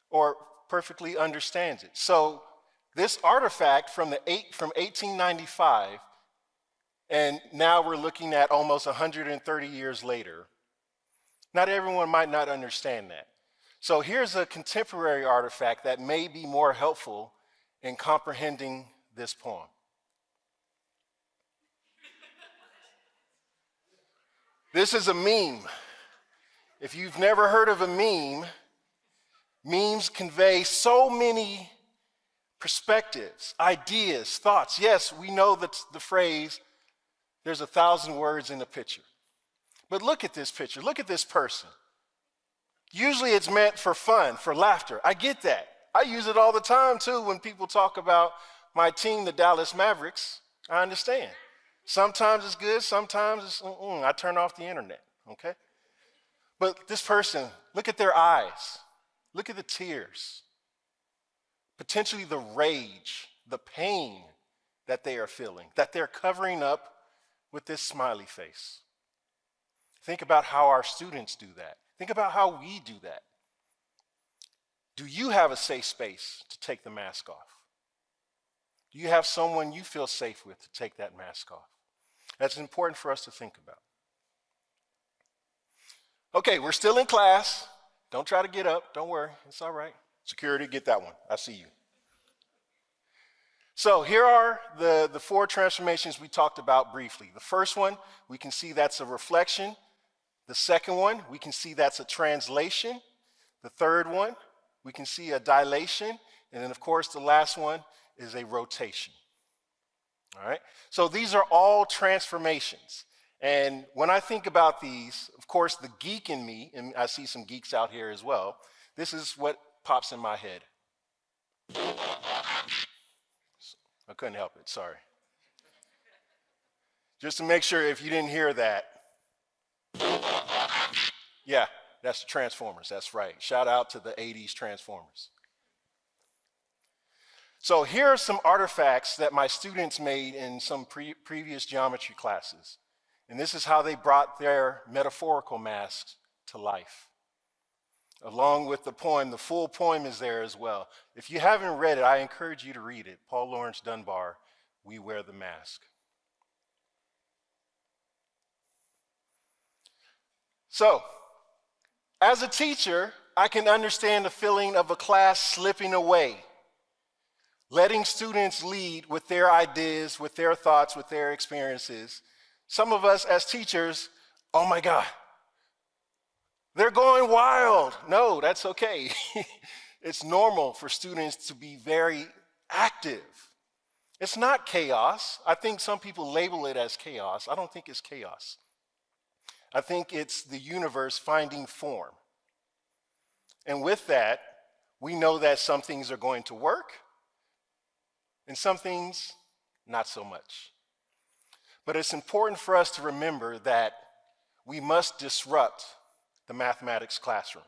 or perfectly understands it. So this artifact from, the eight, from 1895, and now we're looking at almost 130 years later, not everyone might not understand that. So here's a contemporary artifact that may be more helpful in comprehending this poem. This is a meme. If you've never heard of a meme, Memes convey so many perspectives, ideas, thoughts. Yes, we know that the phrase, there's a thousand words in a picture. But look at this picture. Look at this person. Usually it's meant for fun, for laughter. I get that. I use it all the time too when people talk about my team, the Dallas Mavericks. I understand. Sometimes it's good, sometimes it's, mm-mm, I turn off the internet, okay? But this person, look at their eyes. Look at the tears, potentially the rage, the pain that they are feeling, that they're covering up with this smiley face. Think about how our students do that. Think about how we do that. Do you have a safe space to take the mask off? Do you have someone you feel safe with to take that mask off? That's important for us to think about. Okay, we're still in class. Don't try to get up. Don't worry. It's all right. Security, get that one. I see you. So here are the, the four transformations we talked about briefly. The first one, we can see that's a reflection. The second one, we can see that's a translation. The third one, we can see a dilation. And then, of course, the last one is a rotation. All right? So these are all transformations. And when I think about these, of course, the geek in me, and I see some geeks out here as well, this is what pops in my head. I couldn't help it, sorry. Just to make sure if you didn't hear that. Yeah, that's the Transformers, that's right. Shout out to the 80s Transformers. So here are some artifacts that my students made in some pre previous geometry classes. And this is how they brought their metaphorical masks to life. Along with the poem, the full poem is there as well. If you haven't read it, I encourage you to read it. Paul Laurence Dunbar, We Wear the Mask. So, as a teacher, I can understand the feeling of a class slipping away, letting students lead with their ideas, with their thoughts, with their experiences. Some of us as teachers, oh my God, they're going wild. No, that's okay. it's normal for students to be very active. It's not chaos. I think some people label it as chaos. I don't think it's chaos. I think it's the universe finding form. And with that, we know that some things are going to work and some things not so much. But it's important for us to remember that we must disrupt the mathematics classroom.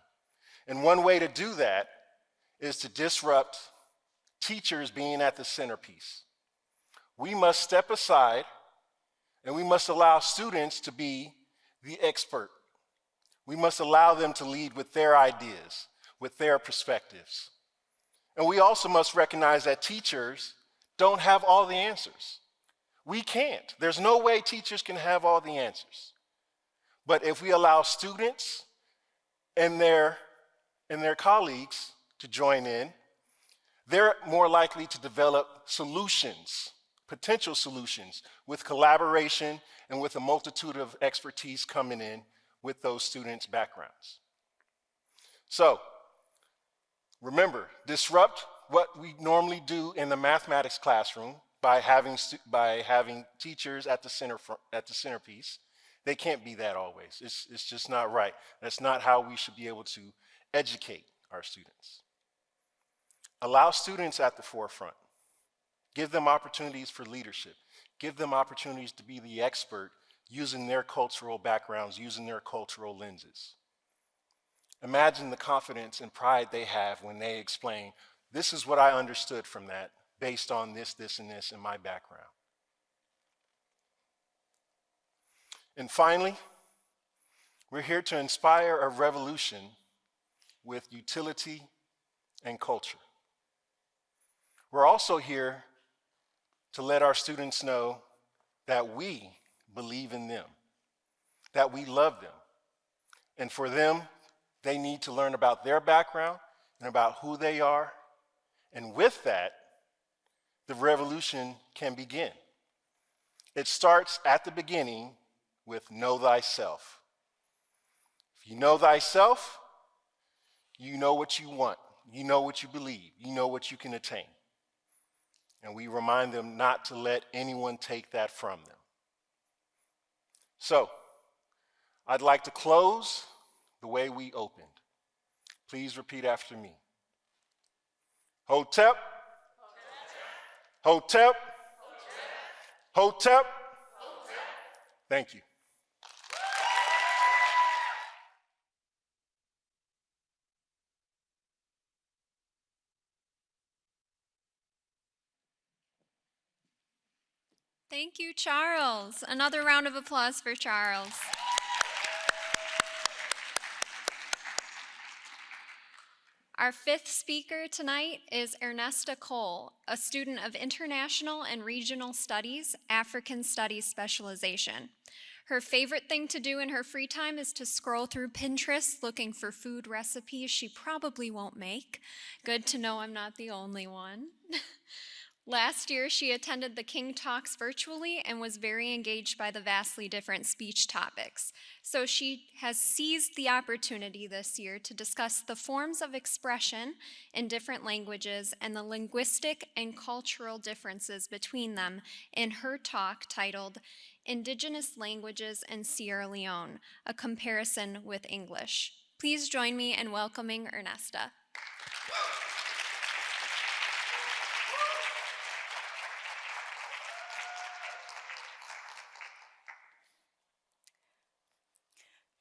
And one way to do that is to disrupt teachers being at the centerpiece. We must step aside and we must allow students to be the expert. We must allow them to lead with their ideas, with their perspectives. And we also must recognize that teachers don't have all the answers. We can't. There's no way teachers can have all the answers. But if we allow students and their, and their colleagues to join in, they're more likely to develop solutions, potential solutions, with collaboration and with a multitude of expertise coming in with those students' backgrounds. So, remember, disrupt what we normally do in the mathematics classroom by having, by having teachers at the, center, at the centerpiece. They can't be that always. It's, it's just not right. That's not how we should be able to educate our students. Allow students at the forefront. Give them opportunities for leadership. Give them opportunities to be the expert using their cultural backgrounds, using their cultural lenses. Imagine the confidence and pride they have when they explain, this is what I understood from that based on this, this, and this in my background. And finally, we're here to inspire a revolution with utility and culture. We're also here to let our students know that we believe in them, that we love them. And for them, they need to learn about their background and about who they are. And with that, the revolution can begin. It starts at the beginning with know thyself. If you know thyself, you know what you want, you know what you believe, you know what you can attain. And we remind them not to let anyone take that from them. So, I'd like to close the way we opened. Please repeat after me. Hotep. Hotep. Hotep. Thank you. Thank you, Charles. Another round of applause for Charles. Our fifth speaker tonight is Ernesta Cole, a student of International and Regional Studies, African Studies specialization. Her favorite thing to do in her free time is to scroll through Pinterest looking for food recipes she probably won't make. Good to know I'm not the only one. Last year, she attended the King Talks virtually and was very engaged by the vastly different speech topics. So she has seized the opportunity this year to discuss the forms of expression in different languages and the linguistic and cultural differences between them in her talk titled Indigenous Languages in Sierra Leone, a comparison with English. Please join me in welcoming Ernesta.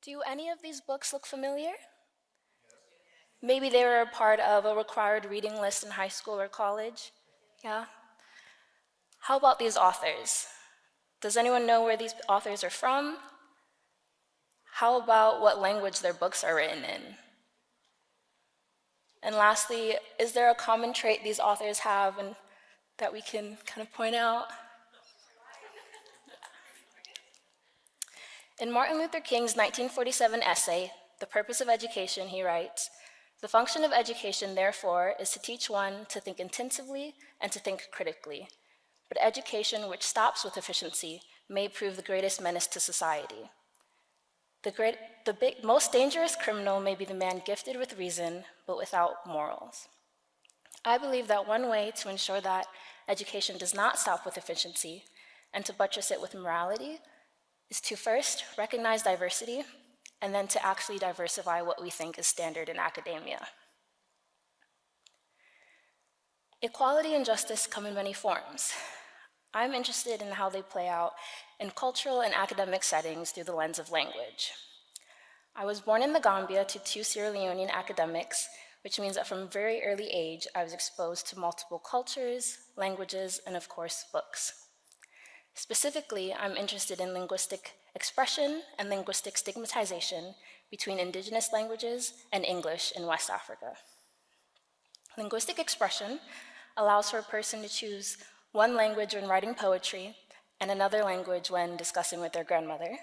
Do any of these books look familiar? Maybe they were a part of a required reading list in high school or college. Yeah? How about these authors? Does anyone know where these authors are from? How about what language their books are written in? And lastly, is there a common trait these authors have and that we can kind of point out? In Martin Luther King's 1947 essay, The Purpose of Education, he writes, the function of education, therefore, is to teach one to think intensively and to think critically. But education which stops with efficiency may prove the greatest menace to society. The, great, the big, most dangerous criminal may be the man gifted with reason, but without morals. I believe that one way to ensure that education does not stop with efficiency and to buttress it with morality is to first recognize diversity and then to actually diversify what we think is standard in academia. Equality and justice come in many forms. I'm interested in how they play out in cultural and academic settings through the lens of language. I was born in the Gambia to two Sierra Leonean academics, which means that from a very early age, I was exposed to multiple cultures, languages, and of course, books. Specifically, I'm interested in linguistic expression and linguistic stigmatization between indigenous languages and English in West Africa. Linguistic expression allows for a person to choose one language when writing poetry and another language when discussing with their grandmother,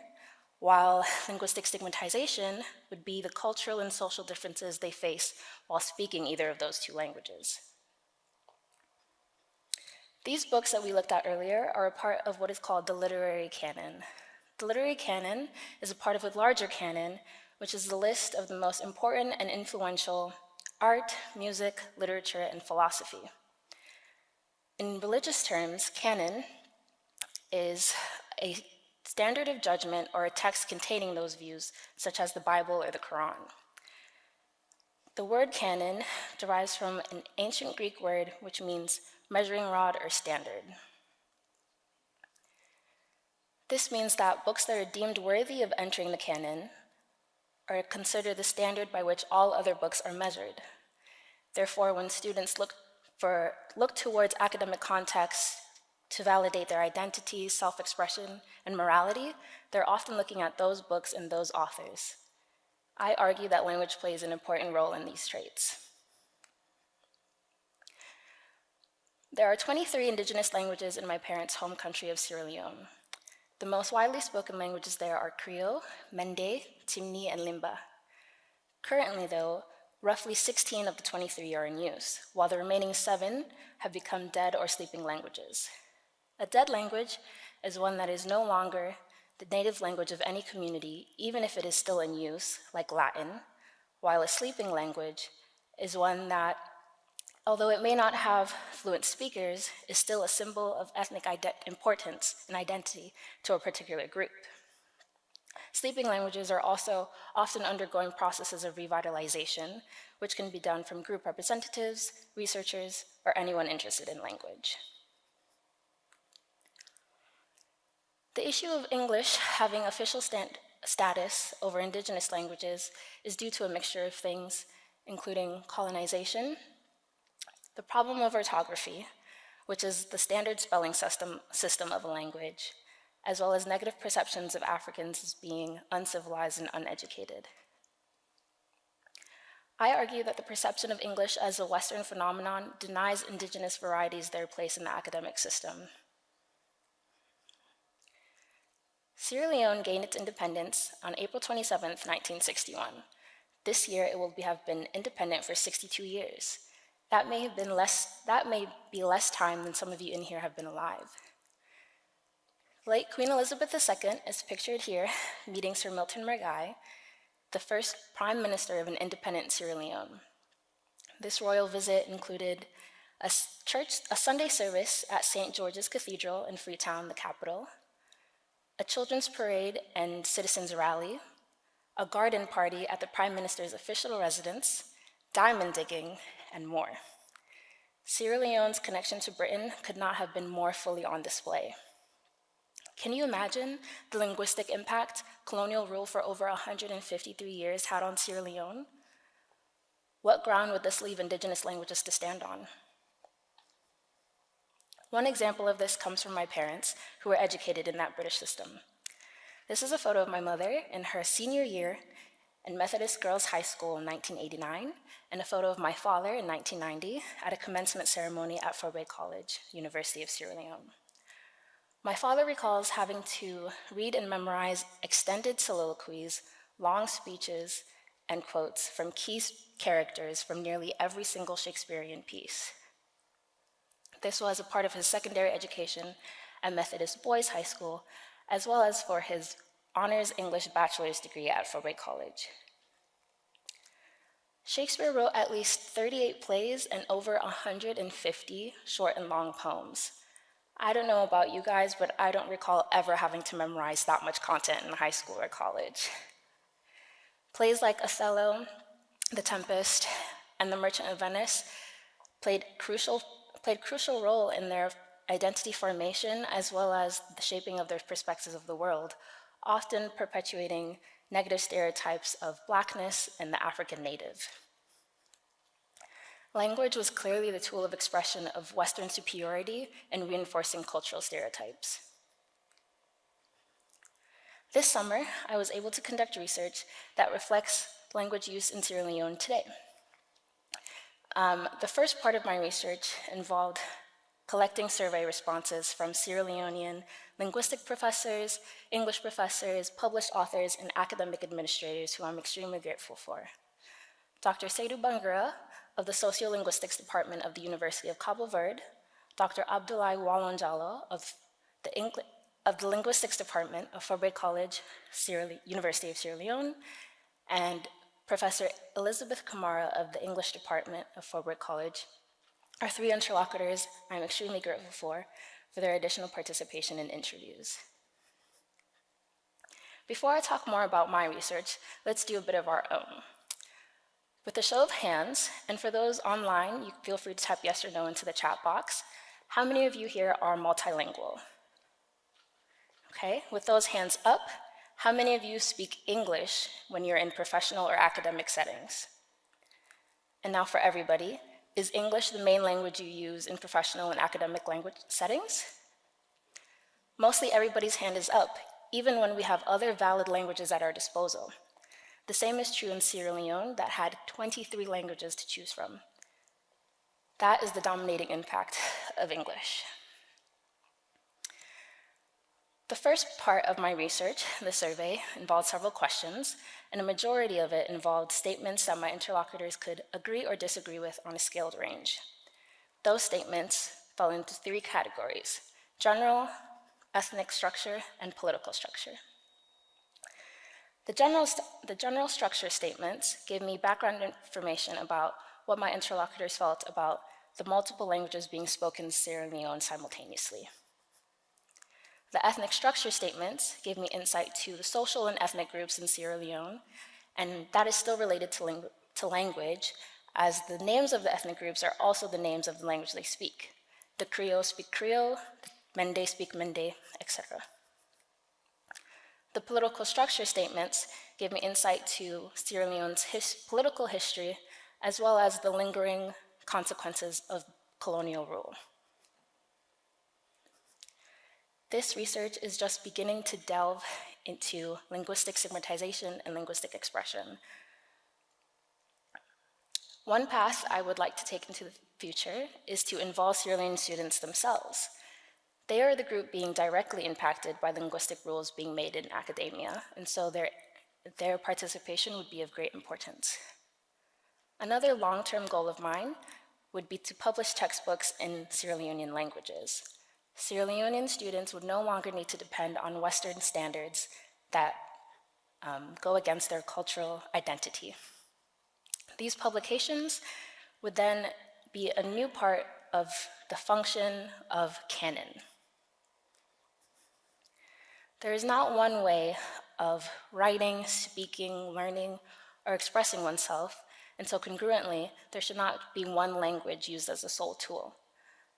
while linguistic stigmatization would be the cultural and social differences they face while speaking either of those two languages. These books that we looked at earlier are a part of what is called the literary canon. The literary canon is a part of a larger canon, which is the list of the most important and influential art, music, literature, and philosophy. In religious terms, canon is a standard of judgment or a text containing those views, such as the Bible or the Quran. The word canon derives from an ancient Greek word which means measuring rod or standard. This means that books that are deemed worthy of entering the canon are considered the standard by which all other books are measured. Therefore, when students look, for, look towards academic contexts to validate their identity, self-expression, and morality, they're often looking at those books and those authors. I argue that language plays an important role in these traits. There are 23 indigenous languages in my parents' home country of Sierra Leone. The most widely spoken languages there are Creole, Mende, Temne, and Limba. Currently, though, roughly 16 of the 23 are in use, while the remaining seven have become dead or sleeping languages. A dead language is one that is no longer the native language of any community, even if it is still in use, like Latin, while a sleeping language is one that although it may not have fluent speakers, is still a symbol of ethnic importance and identity to a particular group. Sleeping languages are also often undergoing processes of revitalization, which can be done from group representatives, researchers, or anyone interested in language. The issue of English having official status over indigenous languages is due to a mixture of things, including colonization, the problem of orthography, which is the standard spelling system, system of a language, as well as negative perceptions of Africans as being uncivilized and uneducated. I argue that the perception of English as a Western phenomenon denies indigenous varieties their place in the academic system. Sierra Leone gained its independence on April 27, 1961. This year, it will have been independent for 62 years, that may have been less, that may be less time than some of you in here have been alive. Late Queen Elizabeth II is pictured here meeting Sir Milton Margai, the first prime minister of an independent Sierra Leone. This royal visit included a church, a Sunday service at St. George's Cathedral in Freetown, the capital, a children's parade and citizens rally, a garden party at the prime minister's official residence, diamond digging, and more. Sierra Leone's connection to Britain could not have been more fully on display. Can you imagine the linguistic impact colonial rule for over 153 years had on Sierra Leone? What ground would this leave indigenous languages to stand on? One example of this comes from my parents, who were educated in that British system. This is a photo of my mother in her senior year in Methodist Girls High School in 1989, and a photo of my father in 1990 at a commencement ceremony at Fourah Bay College, University of Sierra Leone. My father recalls having to read and memorize extended soliloquies, long speeches, and quotes from key characters from nearly every single Shakespearean piece. This was a part of his secondary education at Methodist Boys High School, as well as for his honors English bachelor's degree at Fourah Bay College. Shakespeare wrote at least 38 plays and over 150 short and long poems. I don't know about you guys, but I don't recall ever having to memorize that much content in high school or college. Plays like Othello, The Tempest, and The Merchant of Venice played crucial played crucial role in their identity formation as well as the shaping of their perspectives of the world, often perpetuating negative stereotypes of blackness and the African native. Language was clearly the tool of expression of Western superiority and reinforcing cultural stereotypes. This summer, I was able to conduct research that reflects language use in Sierra Leone today. Um, the first part of my research involved collecting survey responses from Sierra Leonean linguistic professors, English professors, published authors, and academic administrators who I'm extremely grateful for. Dr. Seydou Bangura of the Sociolinguistics Department of the University of Cabo Verde, Dr. Abdoulaye Walonjalo of the, Engl of the Linguistics Department of Fourah Bay College, Sierra University of Sierra Leone, and Professor Elizabeth Kamara of the English Department of Fourah Bay College are three interlocutors I'm extremely grateful for, for their additional participation in interviews. Before I talk more about my research, let's do a bit of our own. With a show of hands, and for those online, you feel free to type yes or no into the chat box, how many of you here are multilingual? Okay, with those hands up, how many of you speak English when you're in professional or academic settings? And now for everybody, is English the main language you use in professional and academic language settings? Mostly everybody's hand is up, even when we have other valid languages at our disposal. The same is true in Sierra Leone that had 23 languages to choose from. That is the dominating impact of English. The first part of my research, the survey, involved several questions, and a majority of it involved statements that my interlocutors could agree or disagree with on a scaled range. Those statements fell into three categories, general, ethnic structure, and political structure. The general, the general structure statements gave me background information about what my interlocutors felt about the multiple languages being spoken in Sierra Leone simultaneously. The ethnic structure statements gave me insight to the social and ethnic groups in Sierra Leone, and that is still related to, ling to language, as the names of the ethnic groups are also the names of the language they speak. The Creole speak Creole, the Mende speak Mende, etc. The political structure statements gave me insight to Sierra Leone's his political history, as well as the lingering consequences of colonial rule. This research is just beginning to delve into linguistic stigmatization and linguistic expression. One path I would like to take into the future is to involve Sierra students themselves. They are the group being directly impacted by linguistic rules being made in academia, and so their, their participation would be of great importance. Another long-term goal of mine would be to publish textbooks in Sierra Leonean languages. Sierra Leonean students would no longer need to depend on Western standards that um, go against their cultural identity. These publications would then be a new part of the function of canon. There is not one way of writing, speaking, learning, or expressing oneself, and so congruently, there should not be one language used as a sole tool.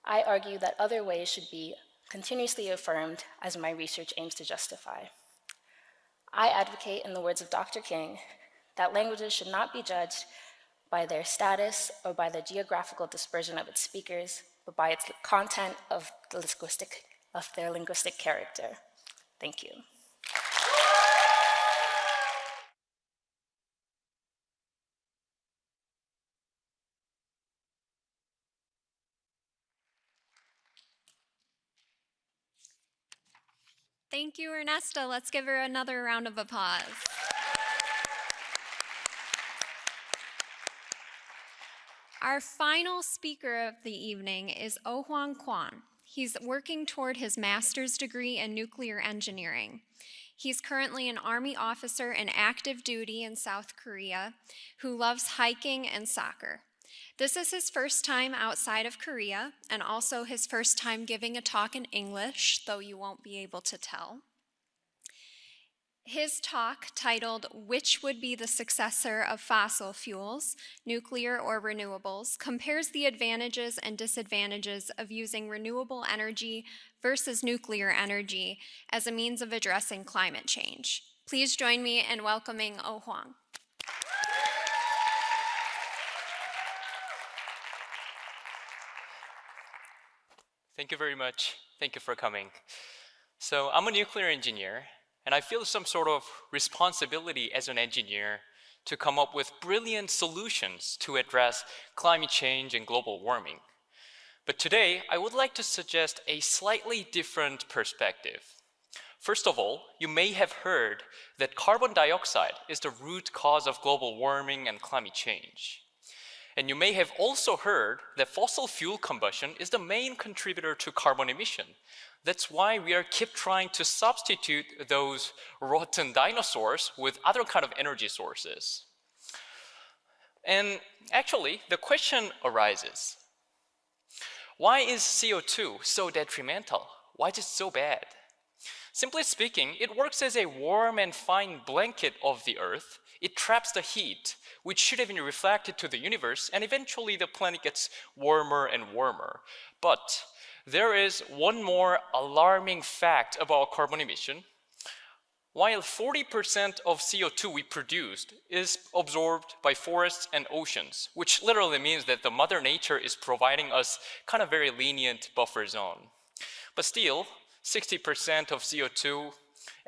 I argue that other ways should be continuously affirmed as my research aims to justify. I advocate, in the words of Dr. King, that languages should not be judged by their status or by the geographical dispersion of its speakers, but by its content of, the linguistic, of their linguistic character. Thank you. Thank you, Ernesta. Let's give her another round of applause. Our final speaker of the evening is Oh Hwang Kwan. He's working toward his master's degree in nuclear engineering. He's currently an Army officer in active duty in South Korea who loves hiking and soccer. This is his first time outside of Korea and also his first time giving a talk in English, though you won't be able to tell. His talk, titled Which Would Be the Successor of Fossil Fuels, Nuclear or Renewables, compares the advantages and disadvantages of using renewable energy versus nuclear energy as a means of addressing climate change. Please join me in welcoming Oh Hwang. Thank you very much. Thank you for coming. So I'm a nuclear engineer, and I feel some sort of responsibility as an engineer to come up with brilliant solutions to address climate change and global warming. But today, I would like to suggest a slightly different perspective. First of all, you may have heard that carbon dioxide is the root cause of global warming and climate change. And you may have also heard that fossil fuel combustion is the main contributor to carbon emission. That's why we are keep trying to substitute those rotten dinosaurs with other kind of energy sources. And actually, the question arises, why is CO2 so detrimental? Why is it so bad? Simply speaking, it works as a warm and fine blanket of the Earth. It traps the heat which should have been reflected to the universe, and eventually the planet gets warmer and warmer. But there is one more alarming fact about carbon emission. While 40% of CO2 we produced is absorbed by forests and oceans, which literally means that the mother nature is providing us kind of very lenient buffer zone. But still, 60% of CO2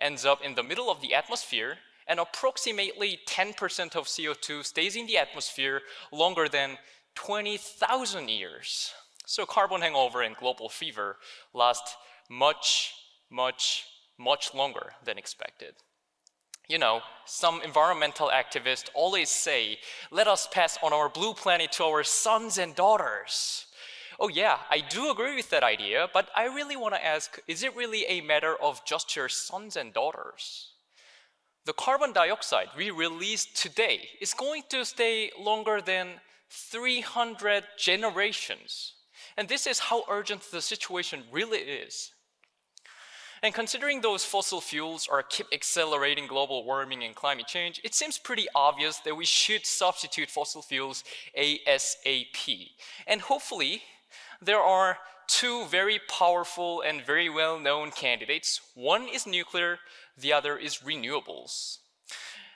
ends up in the middle of the atmosphere and approximately 10% of CO2 stays in the atmosphere longer than 20,000 years. So carbon hangover and global fever last much, much, much longer than expected. You know, some environmental activists always say, let us pass on our blue planet to our sons and daughters. Oh yeah, I do agree with that idea, but I really want to ask, is it really a matter of just your sons and daughters? The carbon dioxide we release today is going to stay longer than 300 generations. And this is how urgent the situation really is. And considering those fossil fuels are keep accelerating global warming and climate change, it seems pretty obvious that we should substitute fossil fuels ASAP. And hopefully, there are two very powerful and very well-known candidates. One is nuclear, the other is renewables.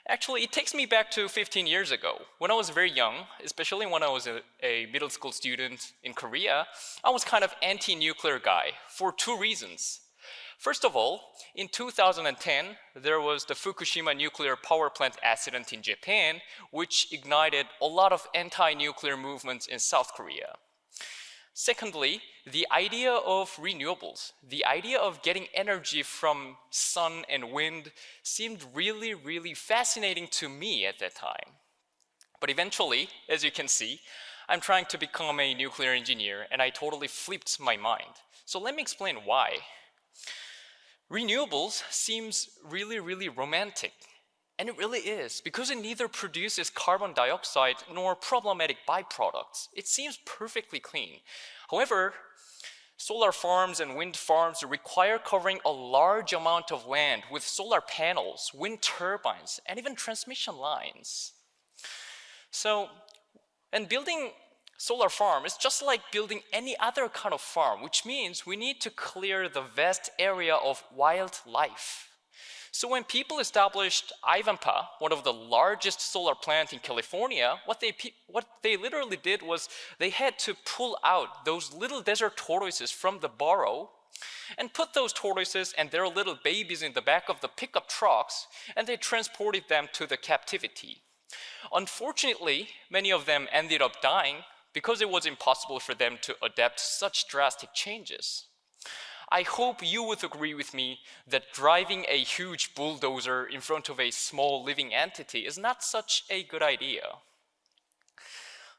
Actually, it takes me back to 15 years ago. When I was very young, especially when I was a, a middle school student in Korea, I was kind of anti-nuclear guy for two reasons. First of all, in 2010, there was the Fukushima nuclear power plant accident in Japan, which ignited a lot of anti-nuclear movements in South Korea. Secondly, the idea of renewables, the idea of getting energy from sun and wind seemed really, really fascinating to me at that time. But eventually, as you can see, I'm trying to become a nuclear engineer and I totally flipped my mind. So let me explain why. Renewables seems really, really romantic. And it really is, because it neither produces carbon dioxide nor problematic byproducts. It seems perfectly clean. However, solar farms and wind farms require covering a large amount of land with solar panels, wind turbines, and even transmission lines. So, and building solar farm is just like building any other kind of farm, which means we need to clear the vast area of wildlife. So when people established Ivanpah, one of the largest solar plants in California, what they, what they literally did was they had to pull out those little desert tortoises from the burrow and put those tortoises and their little babies in the back of the pickup trucks and they transported them to the captivity. Unfortunately, many of them ended up dying because it was impossible for them to adapt such drastic changes. I hope you would agree with me that driving a huge bulldozer in front of a small living entity is not such a good idea.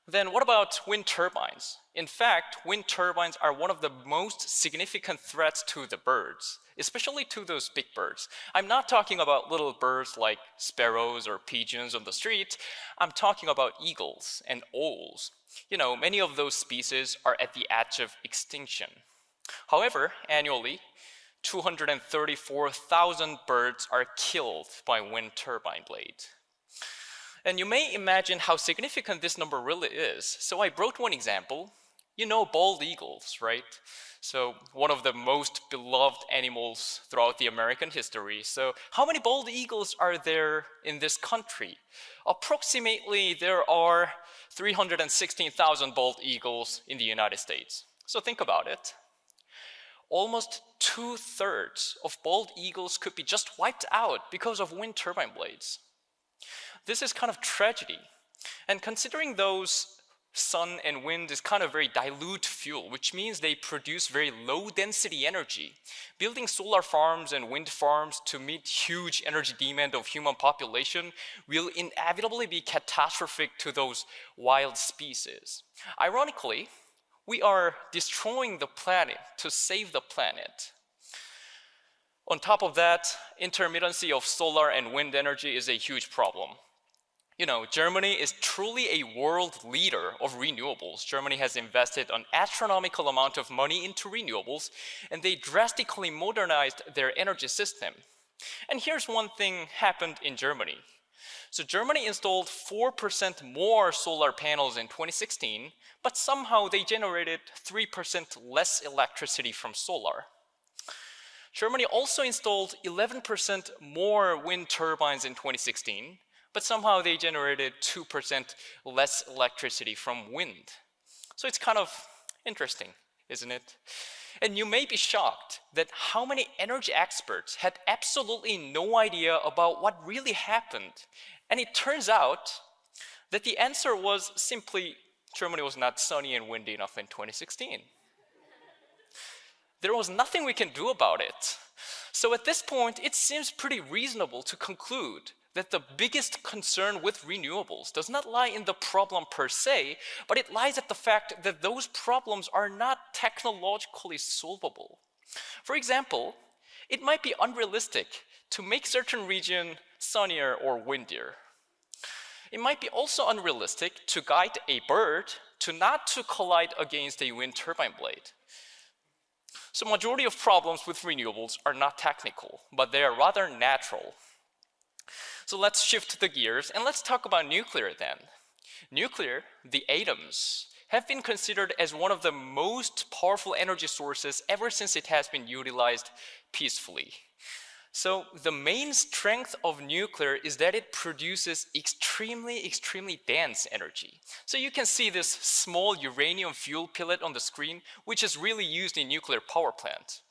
Then what about wind turbines? In fact, wind turbines are one of the most significant threats to the birds, especially to those big birds. I'm not talking about little birds like sparrows or pigeons on the street. I'm talking about eagles and owls. You know, many of those species are at the edge of extinction. However, annually, 234,000 birds are killed by wind turbine blades. And you may imagine how significant this number really is. So I brought one example. You know bald eagles, right? So one of the most beloved animals throughout the American history. So how many bald eagles are there in this country? Approximately there are 316,000 bald eagles in the United States. So think about it almost two-thirds of bald eagles could be just wiped out because of wind turbine blades. This is kind of tragedy. And considering those sun and wind is kind of very dilute fuel, which means they produce very low density energy. Building solar farms and wind farms to meet huge energy demand of human population will inevitably be catastrophic to those wild species. Ironically, we are destroying the planet to save the planet. On top of that, intermittency of solar and wind energy is a huge problem. You know, Germany is truly a world leader of renewables. Germany has invested an astronomical amount of money into renewables, and they drastically modernized their energy system. And here's one thing happened in Germany. So Germany installed 4% more solar panels in 2016, but somehow they generated 3% less electricity from solar. Germany also installed 11% more wind turbines in 2016, but somehow they generated 2% less electricity from wind. So it's kind of interesting, isn't it? And you may be shocked that how many energy experts had absolutely no idea about what really happened and it turns out that the answer was simply Germany was not sunny and windy enough in 2016. There was nothing we can do about it. So at this point, it seems pretty reasonable to conclude that the biggest concern with renewables does not lie in the problem per se, but it lies at the fact that those problems are not technologically solvable. For example, it might be unrealistic to make certain region sunnier or windier. It might be also unrealistic to guide a bird to not to collide against a wind turbine blade. So majority of problems with renewables are not technical, but they are rather natural. So let's shift the gears and let's talk about nuclear then. Nuclear, the atoms, have been considered as one of the most powerful energy sources ever since it has been utilized peacefully. So the main strength of nuclear is that it produces extremely, extremely dense energy. So you can see this small uranium fuel pellet on the screen, which is really used in nuclear power plant.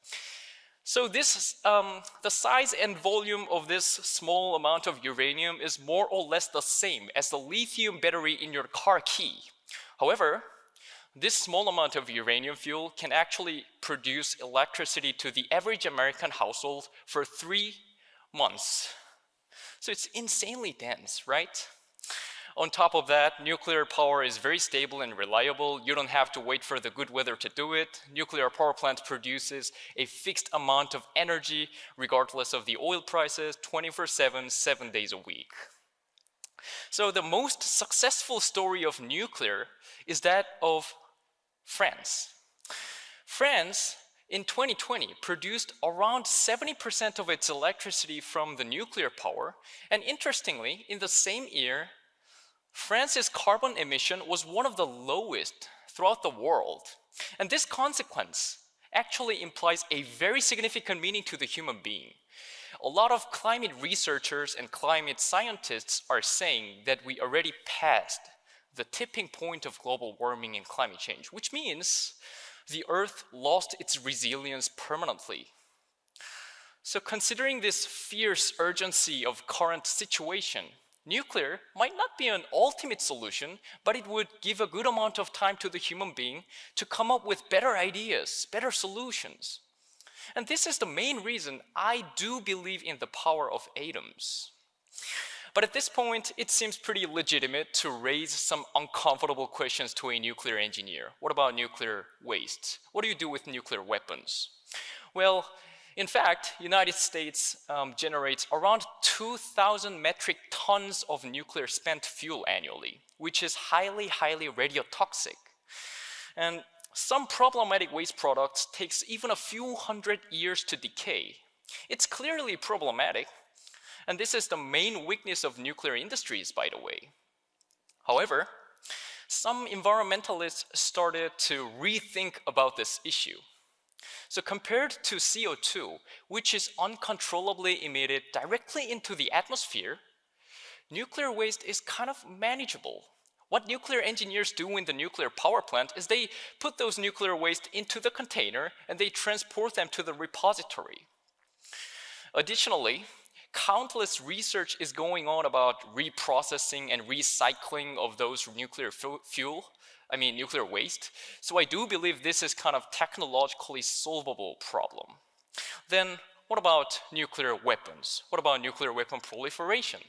So this, um, the size and volume of this small amount of uranium is more or less the same as the lithium battery in your car key. However, this small amount of uranium fuel can actually produce electricity to the average American household for three months. So it's insanely dense, right? On top of that, nuclear power is very stable and reliable. You don't have to wait for the good weather to do it. Nuclear power plant produces a fixed amount of energy regardless of the oil prices 24-7, seven days a week. So the most successful story of nuclear is that of France. France in 2020 produced around 70% of its electricity from the nuclear power and interestingly in the same year France's carbon emission was one of the lowest throughout the world and this consequence actually implies a very significant meaning to the human being. a lot of climate researchers and climate scientists are saying that we already passed the tipping point of global warming and climate change, which means the Earth lost its resilience permanently. So considering this fierce urgency of current situation, nuclear might not be an ultimate solution, but it would give a good amount of time to the human being to come up with better ideas, better solutions. And this is the main reason I do believe in the power of atoms. But at this point, it seems pretty legitimate to raise some uncomfortable questions to a nuclear engineer. What about nuclear waste? What do you do with nuclear weapons? Well, in fact, United States um, generates around 2,000 metric tons of nuclear spent fuel annually, which is highly, highly radiotoxic. And some problematic waste products takes even a few hundred years to decay. It's clearly problematic, and this is the main weakness of nuclear industries, by the way. However, some environmentalists started to rethink about this issue. So compared to CO2, which is uncontrollably emitted directly into the atmosphere, nuclear waste is kind of manageable. What nuclear engineers do in the nuclear power plant is they put those nuclear waste into the container and they transport them to the repository. Additionally, countless research is going on about reprocessing and recycling of those nuclear fuel, I mean nuclear waste. So I do believe this is kind of technologically solvable problem. Then what about nuclear weapons? What about nuclear weapon proliferation?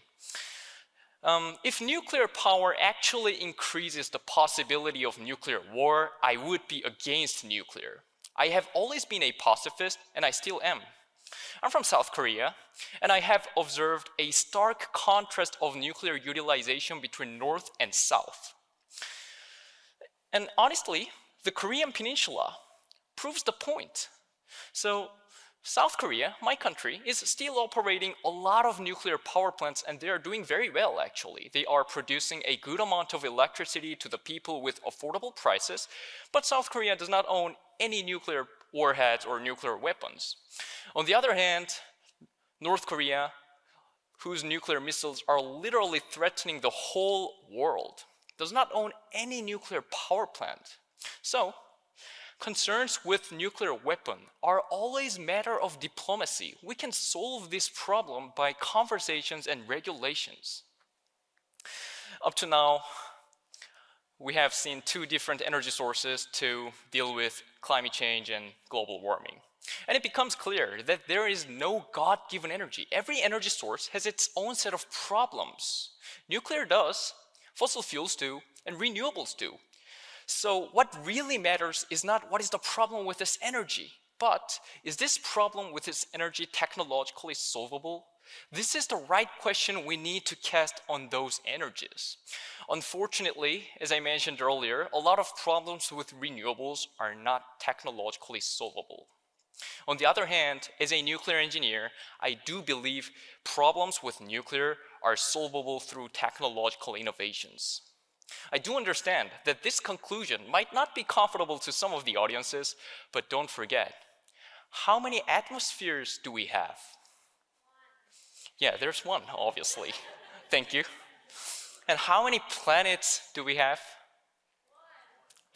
Um, if nuclear power actually increases the possibility of nuclear war, I would be against nuclear. I have always been a pacifist, and I still am. I'm from South Korea, and I have observed a stark contrast of nuclear utilization between North and South. And honestly, the Korean Peninsula proves the point. So South Korea, my country, is still operating a lot of nuclear power plants and they are doing very well actually. They are producing a good amount of electricity to the people with affordable prices, but South Korea does not own any nuclear warheads or nuclear weapons. On the other hand, North Korea, whose nuclear missiles are literally threatening the whole world, does not own any nuclear power plant. So, concerns with nuclear weapon are always matter of diplomacy. We can solve this problem by conversations and regulations. Up to now, we have seen two different energy sources to deal with climate change and global warming. And it becomes clear that there is no God-given energy. Every energy source has its own set of problems. Nuclear does, fossil fuels do, and renewables do. So what really matters is not what is the problem with this energy, but is this problem with this energy technologically solvable? This is the right question we need to cast on those energies. Unfortunately, as I mentioned earlier, a lot of problems with renewables are not technologically solvable. On the other hand, as a nuclear engineer, I do believe problems with nuclear are solvable through technological innovations. I do understand that this conclusion might not be comfortable to some of the audiences, but don't forget, how many atmospheres do we have? Yeah, there's one, obviously. Thank you. And how many planets do we have?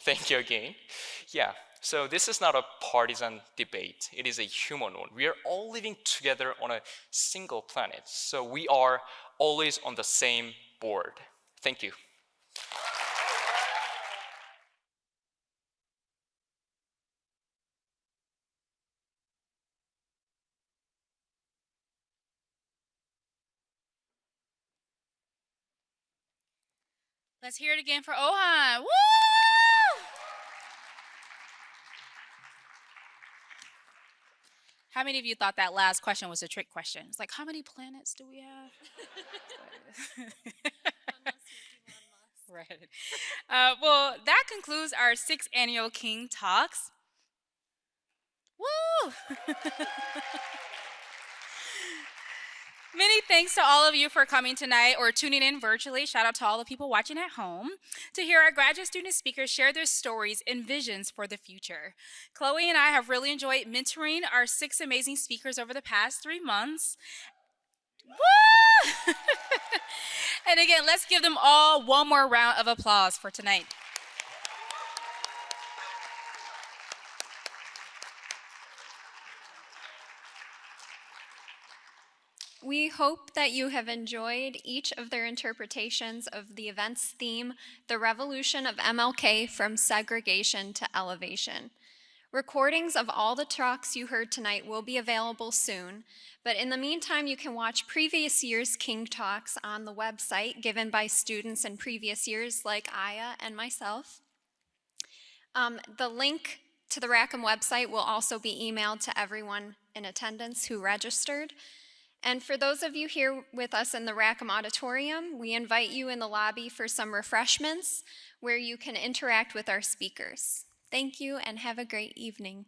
Thank you again. Yeah, so this is not a partisan debate. It is a human one. We are all living together on a single planet. So we are always on the same board. Thank you. Let's hear it again for Ohan. Woo! How many of you thought that last question was a trick question? It's like, how many planets do we have? right. Uh, well, that concludes our sixth annual King Talks. Woo! Many thanks to all of you for coming tonight or tuning in virtually. Shout out to all the people watching at home to hear our graduate student speakers share their stories and visions for the future. Chloe and I have really enjoyed mentoring our six amazing speakers over the past three months. Woo! and again, let's give them all one more round of applause for tonight. We hope that you have enjoyed each of their interpretations of the event's theme, The Revolution of MLK from Segregation to Elevation. Recordings of all the talks you heard tonight will be available soon, but in the meantime, you can watch previous year's King Talks on the website given by students in previous years like Aya and myself. Um, the link to the Rackham website will also be emailed to everyone in attendance who registered. And for those of you here with us in the Rackham Auditorium, we invite you in the lobby for some refreshments where you can interact with our speakers. Thank you and have a great evening.